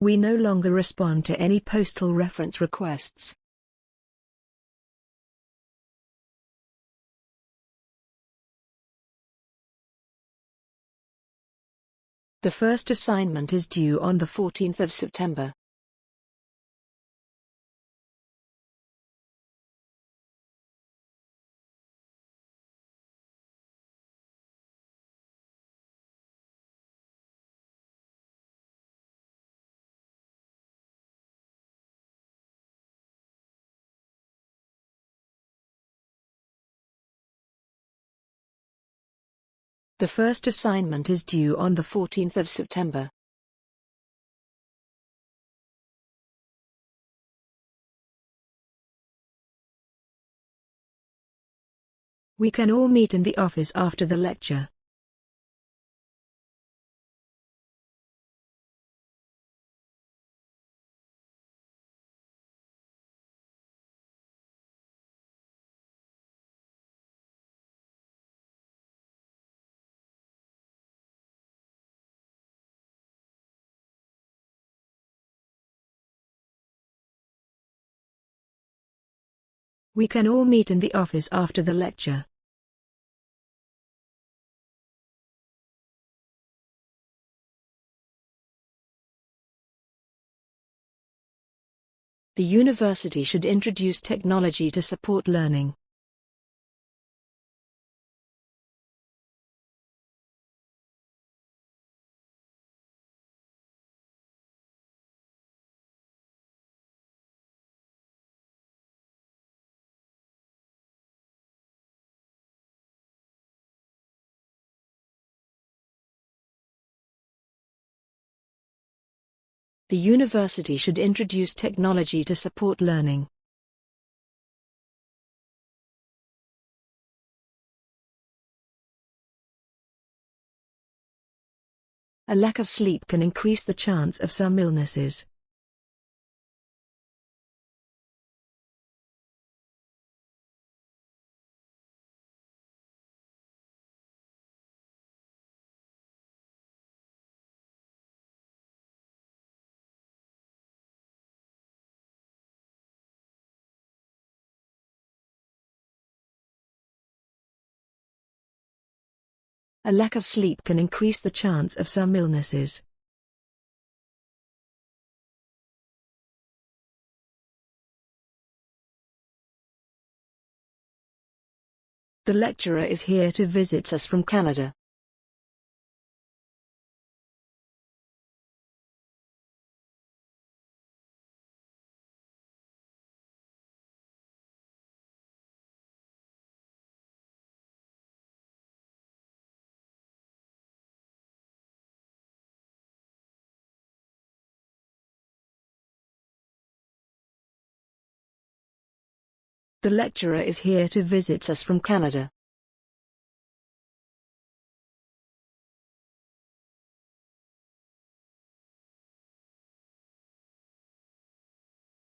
We no longer respond to any postal reference requests. The first assignment is due on the 14th of September. The first assignment is due on the 14th of September. We can all meet in the office after the lecture. We can all meet in the office after the lecture. The university should introduce technology to support learning. The university should introduce technology to support learning. A lack of sleep can increase the chance of some illnesses. A lack of sleep can increase the chance of some illnesses. The lecturer is here to visit us from Canada. The lecturer is here to visit us from Canada.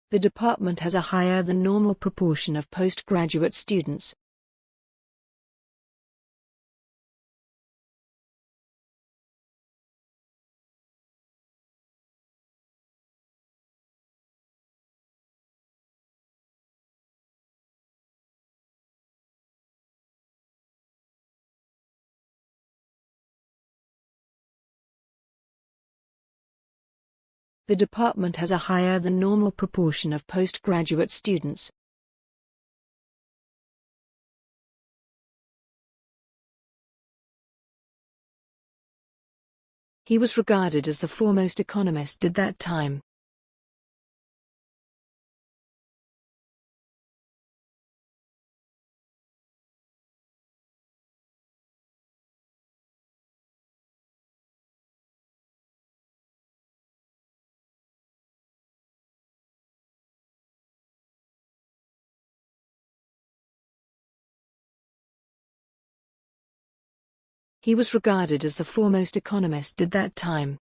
The department has a higher than normal proportion of postgraduate students. The department has a higher than normal proportion of postgraduate students. He was regarded as the foremost economist at that time. He was regarded as the foremost economist at that time.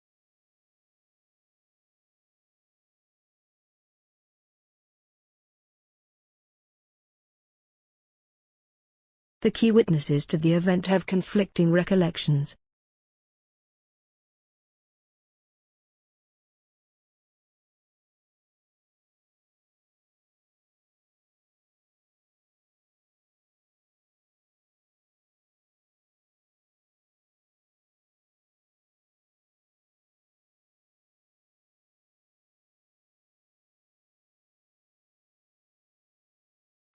The key witnesses to the event have conflicting recollections.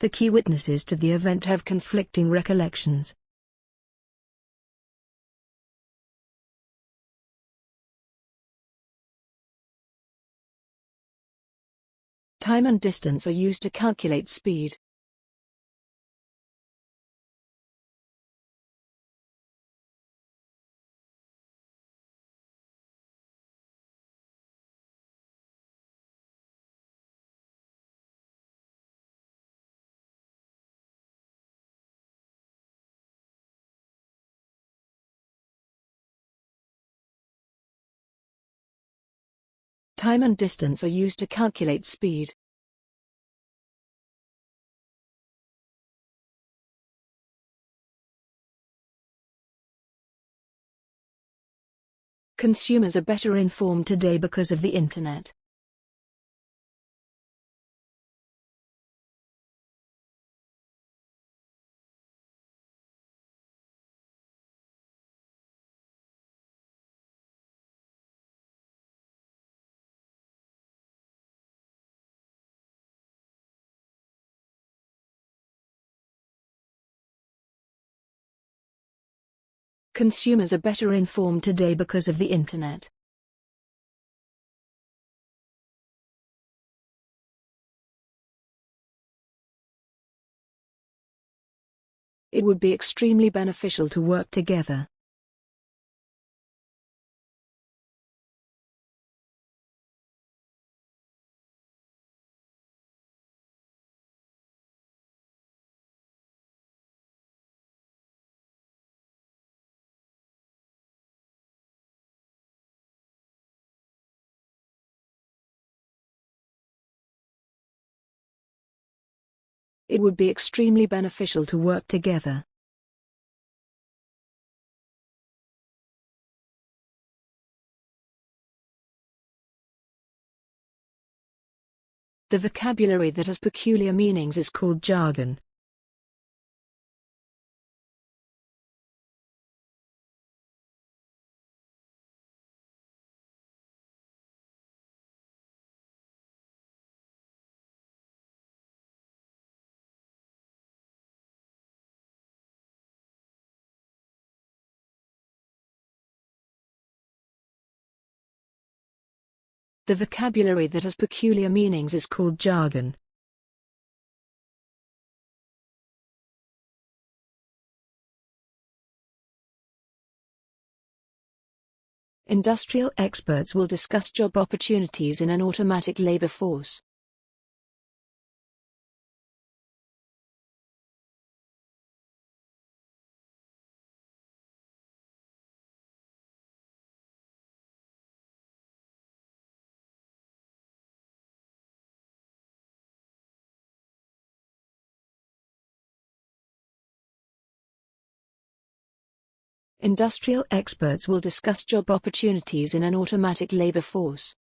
The key witnesses to the event have conflicting recollections. Time and distance are used to calculate speed. Time and distance are used to calculate speed. Consumers are better informed today because of the Internet. Consumers are better informed today because of the Internet. It would be extremely beneficial to work together. It would be extremely beneficial to work together. The vocabulary that has peculiar meanings is called jargon. The vocabulary that has peculiar meanings is called jargon. Industrial experts will discuss job opportunities in an automatic labor force. Industrial experts will discuss job opportunities in an automatic labor force.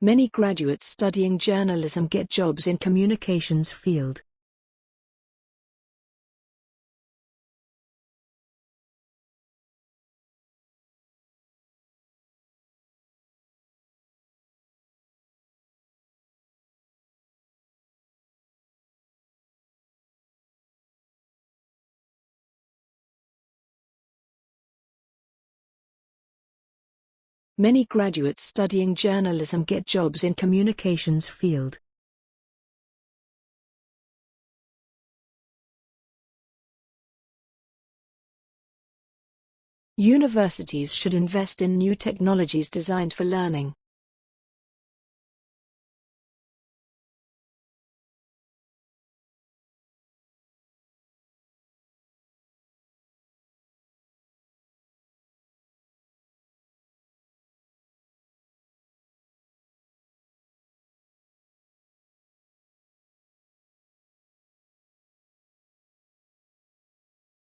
Many graduates studying journalism get jobs in communications field. Many graduates studying journalism get jobs in communications field. Universities should invest in new technologies designed for learning.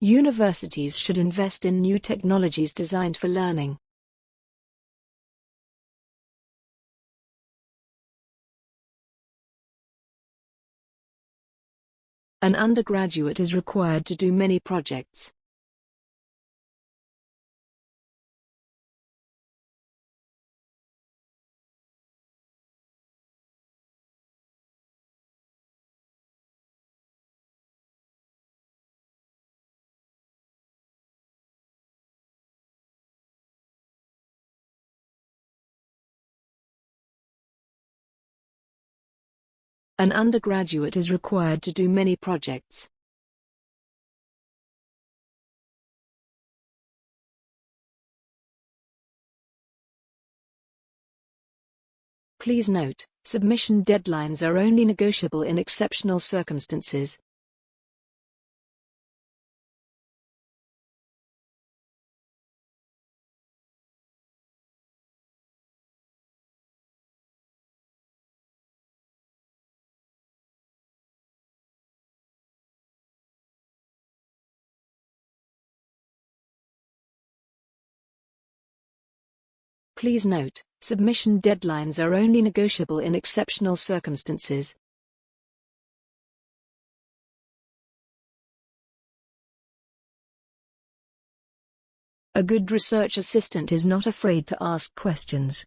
Universities should invest in new technologies designed for learning. An undergraduate is required to do many projects. An undergraduate is required to do many projects. Please note, submission deadlines are only negotiable in exceptional circumstances. Please note, submission deadlines are only negotiable in exceptional circumstances. A good research assistant is not afraid to ask questions.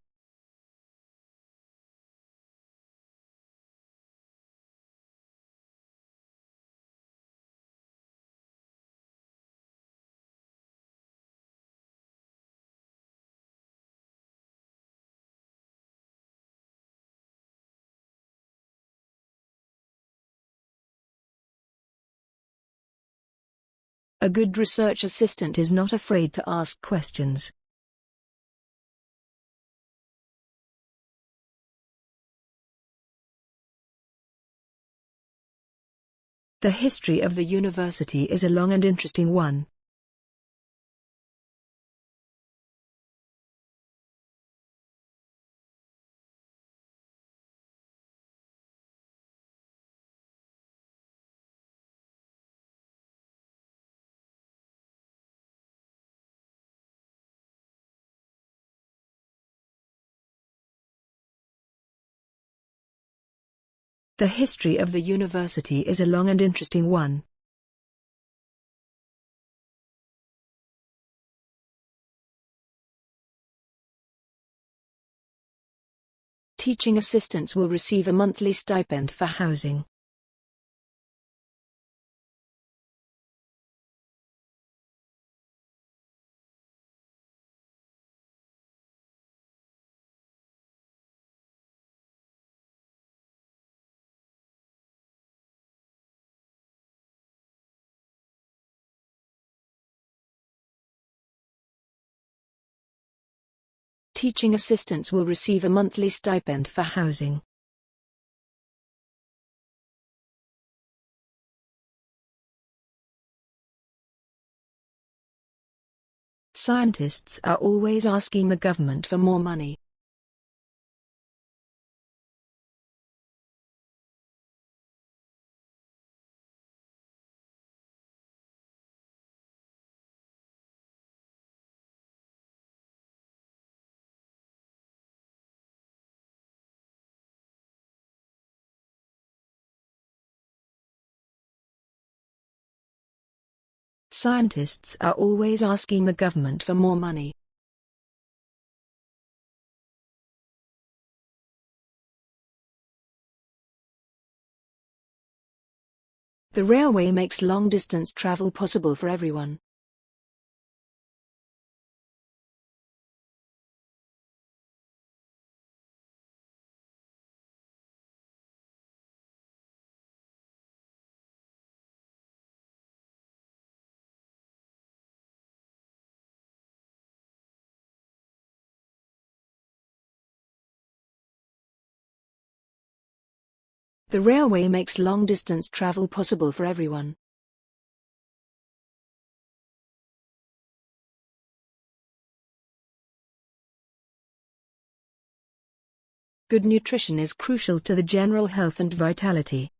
A good research assistant is not afraid to ask questions. The history of the university is a long and interesting one. The history of the university is a long and interesting one. Teaching assistants will receive a monthly stipend for housing. Teaching assistants will receive a monthly stipend for housing. Scientists are always asking the government for more money. Scientists are always asking the government for more money. The railway makes long-distance travel possible for everyone. The railway makes long-distance travel possible for everyone. Good nutrition is crucial to the general health and vitality.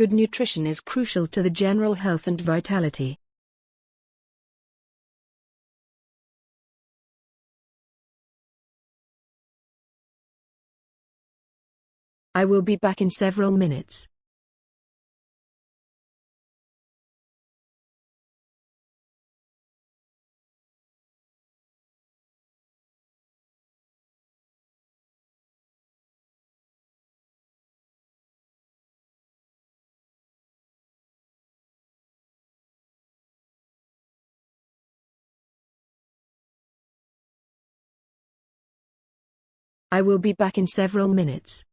Good nutrition is crucial to the general health and vitality. I will be back in several minutes. I will be back in several minutes.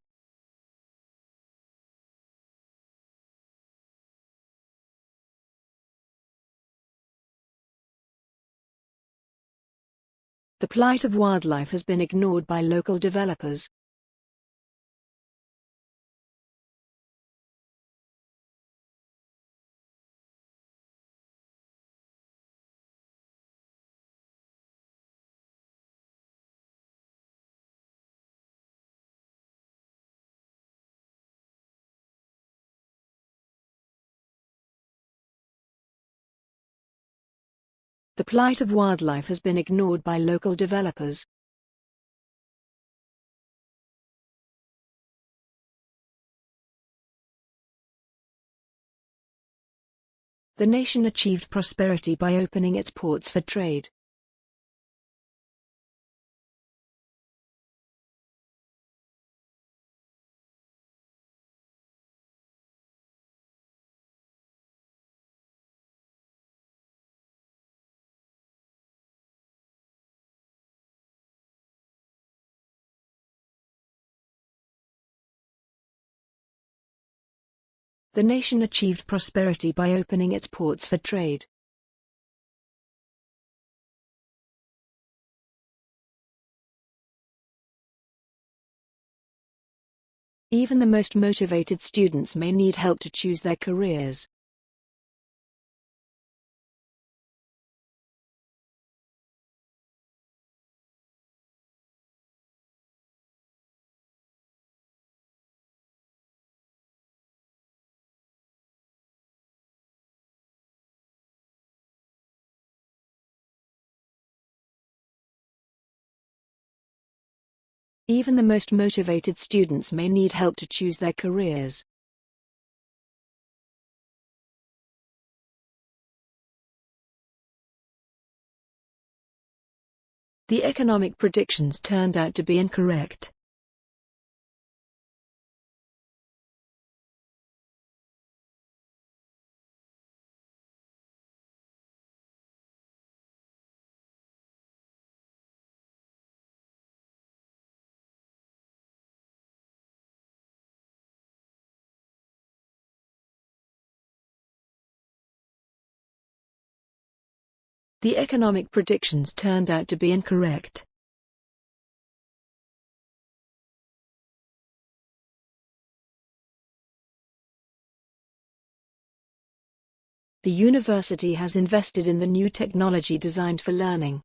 The plight of wildlife has been ignored by local developers. Plight of wildlife has been ignored by local developers. The nation achieved prosperity by opening its ports for trade. The nation achieved prosperity by opening its ports for trade. Even the most motivated students may need help to choose their careers. Even the most motivated students may need help to choose their careers. The economic predictions turned out to be incorrect. The economic predictions turned out to be incorrect. The university has invested in the new technology designed for learning.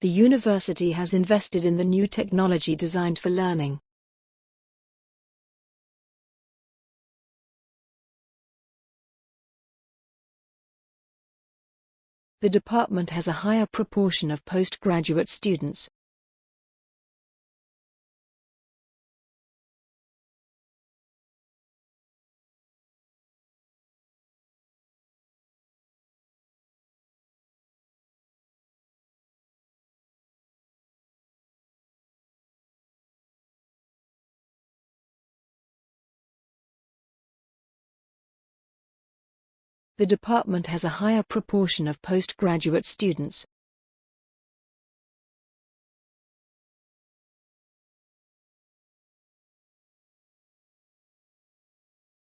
The university has invested in the new technology designed for learning. The department has a higher proportion of postgraduate students. The department has a higher proportion of postgraduate students.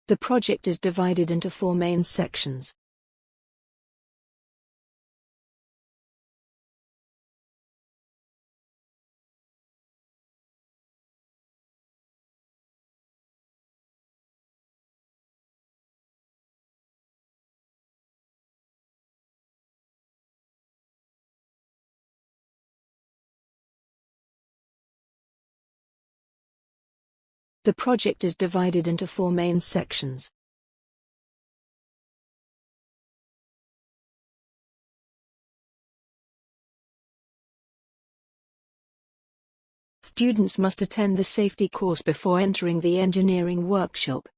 The project is divided into four main sections. The project is divided into four main sections. Students must attend the safety course before entering the engineering workshop.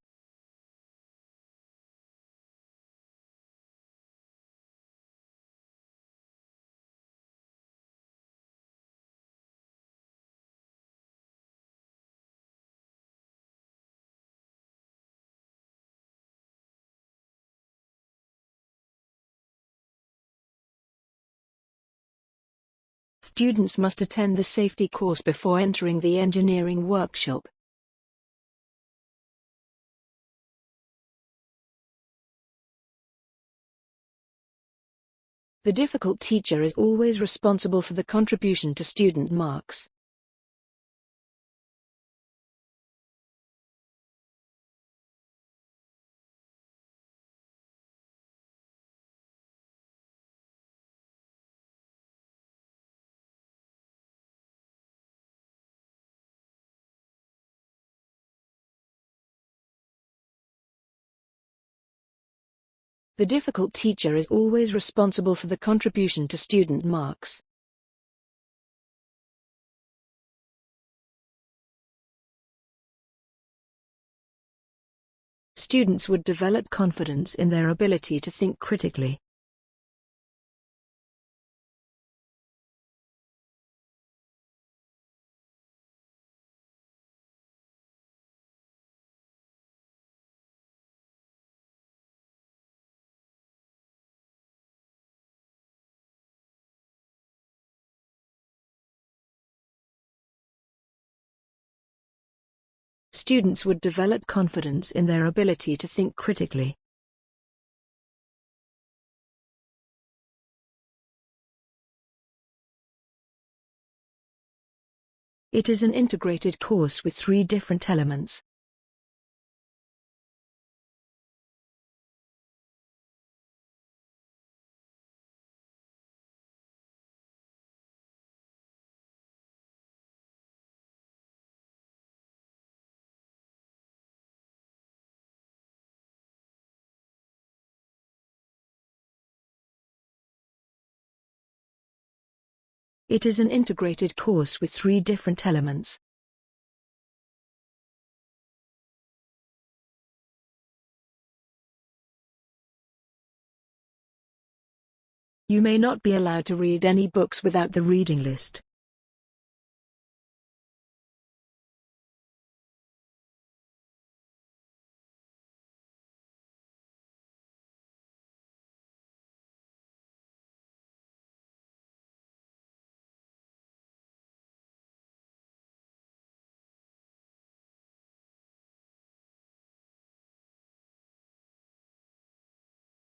Students must attend the safety course before entering the engineering workshop. The difficult teacher is always responsible for the contribution to student marks. The difficult teacher is always responsible for the contribution to student marks. Students would develop confidence in their ability to think critically. Students would develop confidence in their ability to think critically. It is an integrated course with three different elements. It is an integrated course with three different elements. You may not be allowed to read any books without the reading list.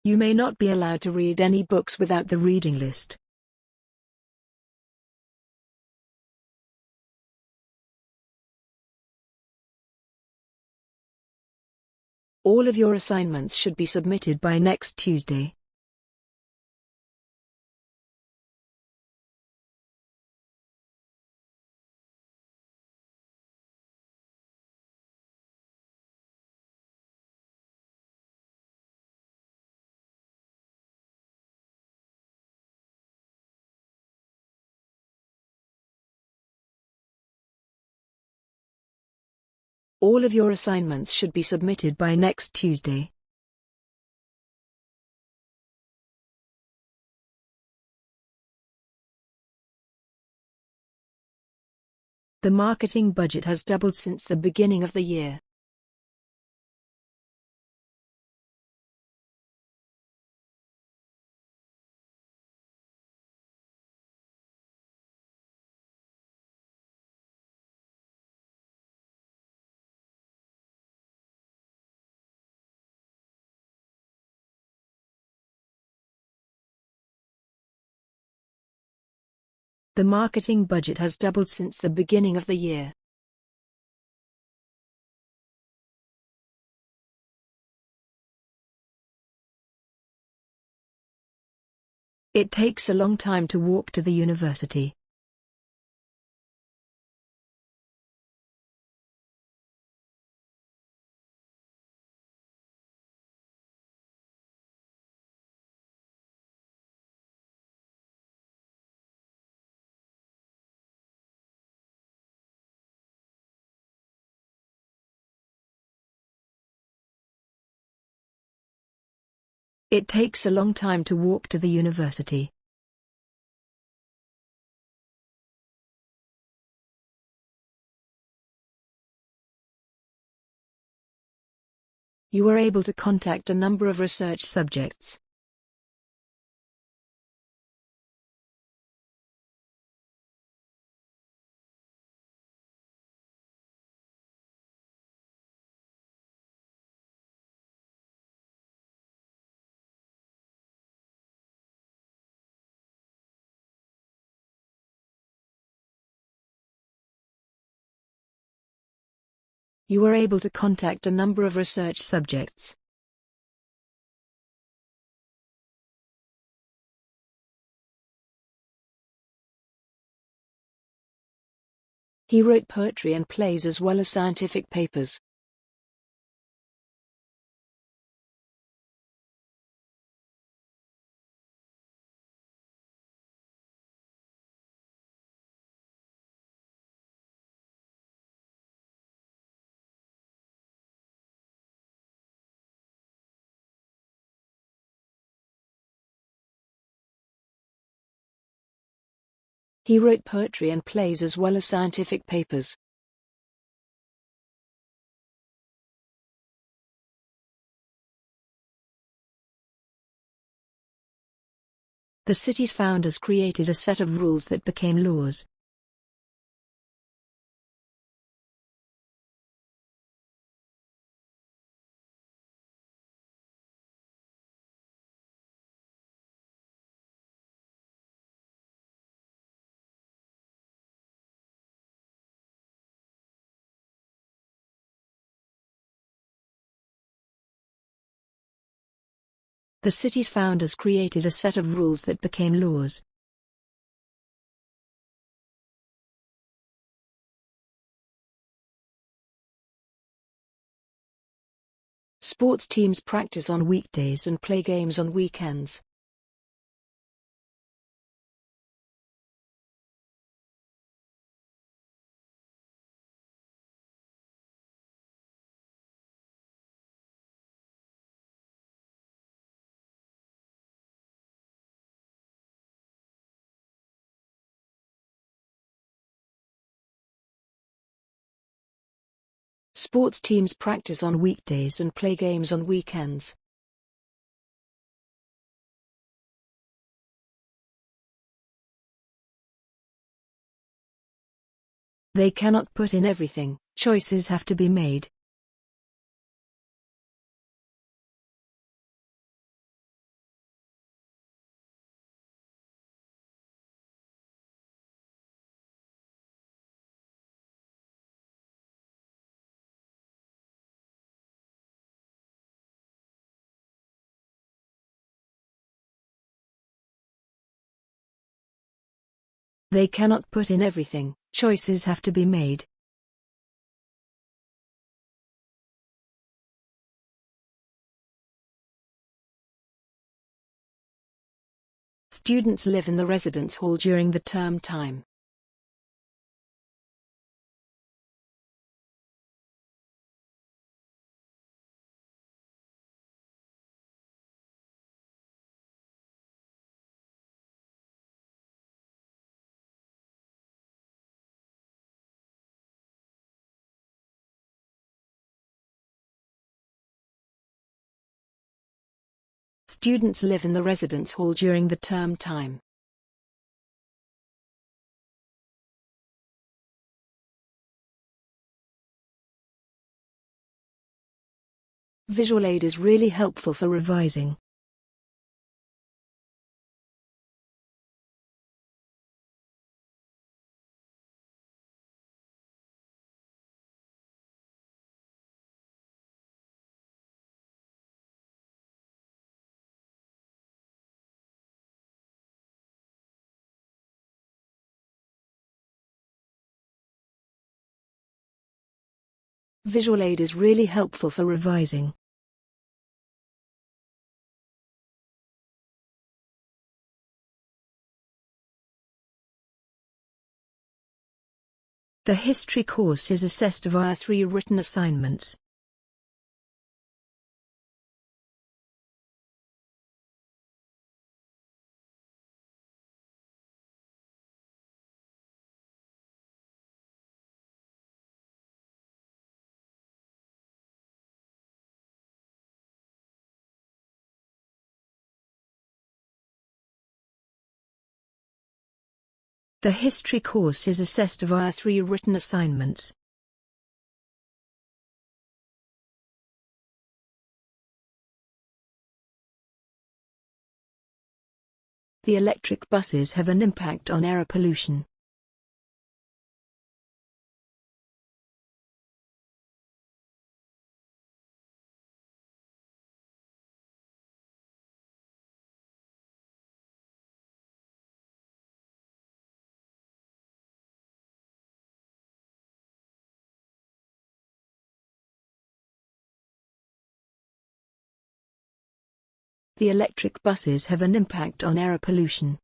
You may not be allowed to read any books without the reading list. All of your assignments should be submitted by next Tuesday. All of your assignments should be submitted by next Tuesday. The marketing budget has doubled since the beginning of the year. The marketing budget has doubled since the beginning of the year. It takes a long time to walk to the university. It takes a long time to walk to the university. You were able to contact a number of research subjects. You were able to contact a number of research subjects. He wrote poetry and plays as well as scientific papers. He wrote poetry and plays as well as scientific papers. The city's founders created a set of rules that became laws. The city's founders created a set of rules that became laws. Sports teams practice on weekdays and play games on weekends. Sports teams practice on weekdays and play games on weekends. They cannot put in everything, choices have to be made. They cannot put in everything, choices have to be made. Students live in the residence hall during the term time. Students live in the residence hall during the term time. Visual aid is really helpful for revising. Visual aid is really helpful for revising. The history course is assessed via three written assignments. The history course is assessed via three written assignments. The electric buses have an impact on air pollution. The electric buses have an impact on air pollution.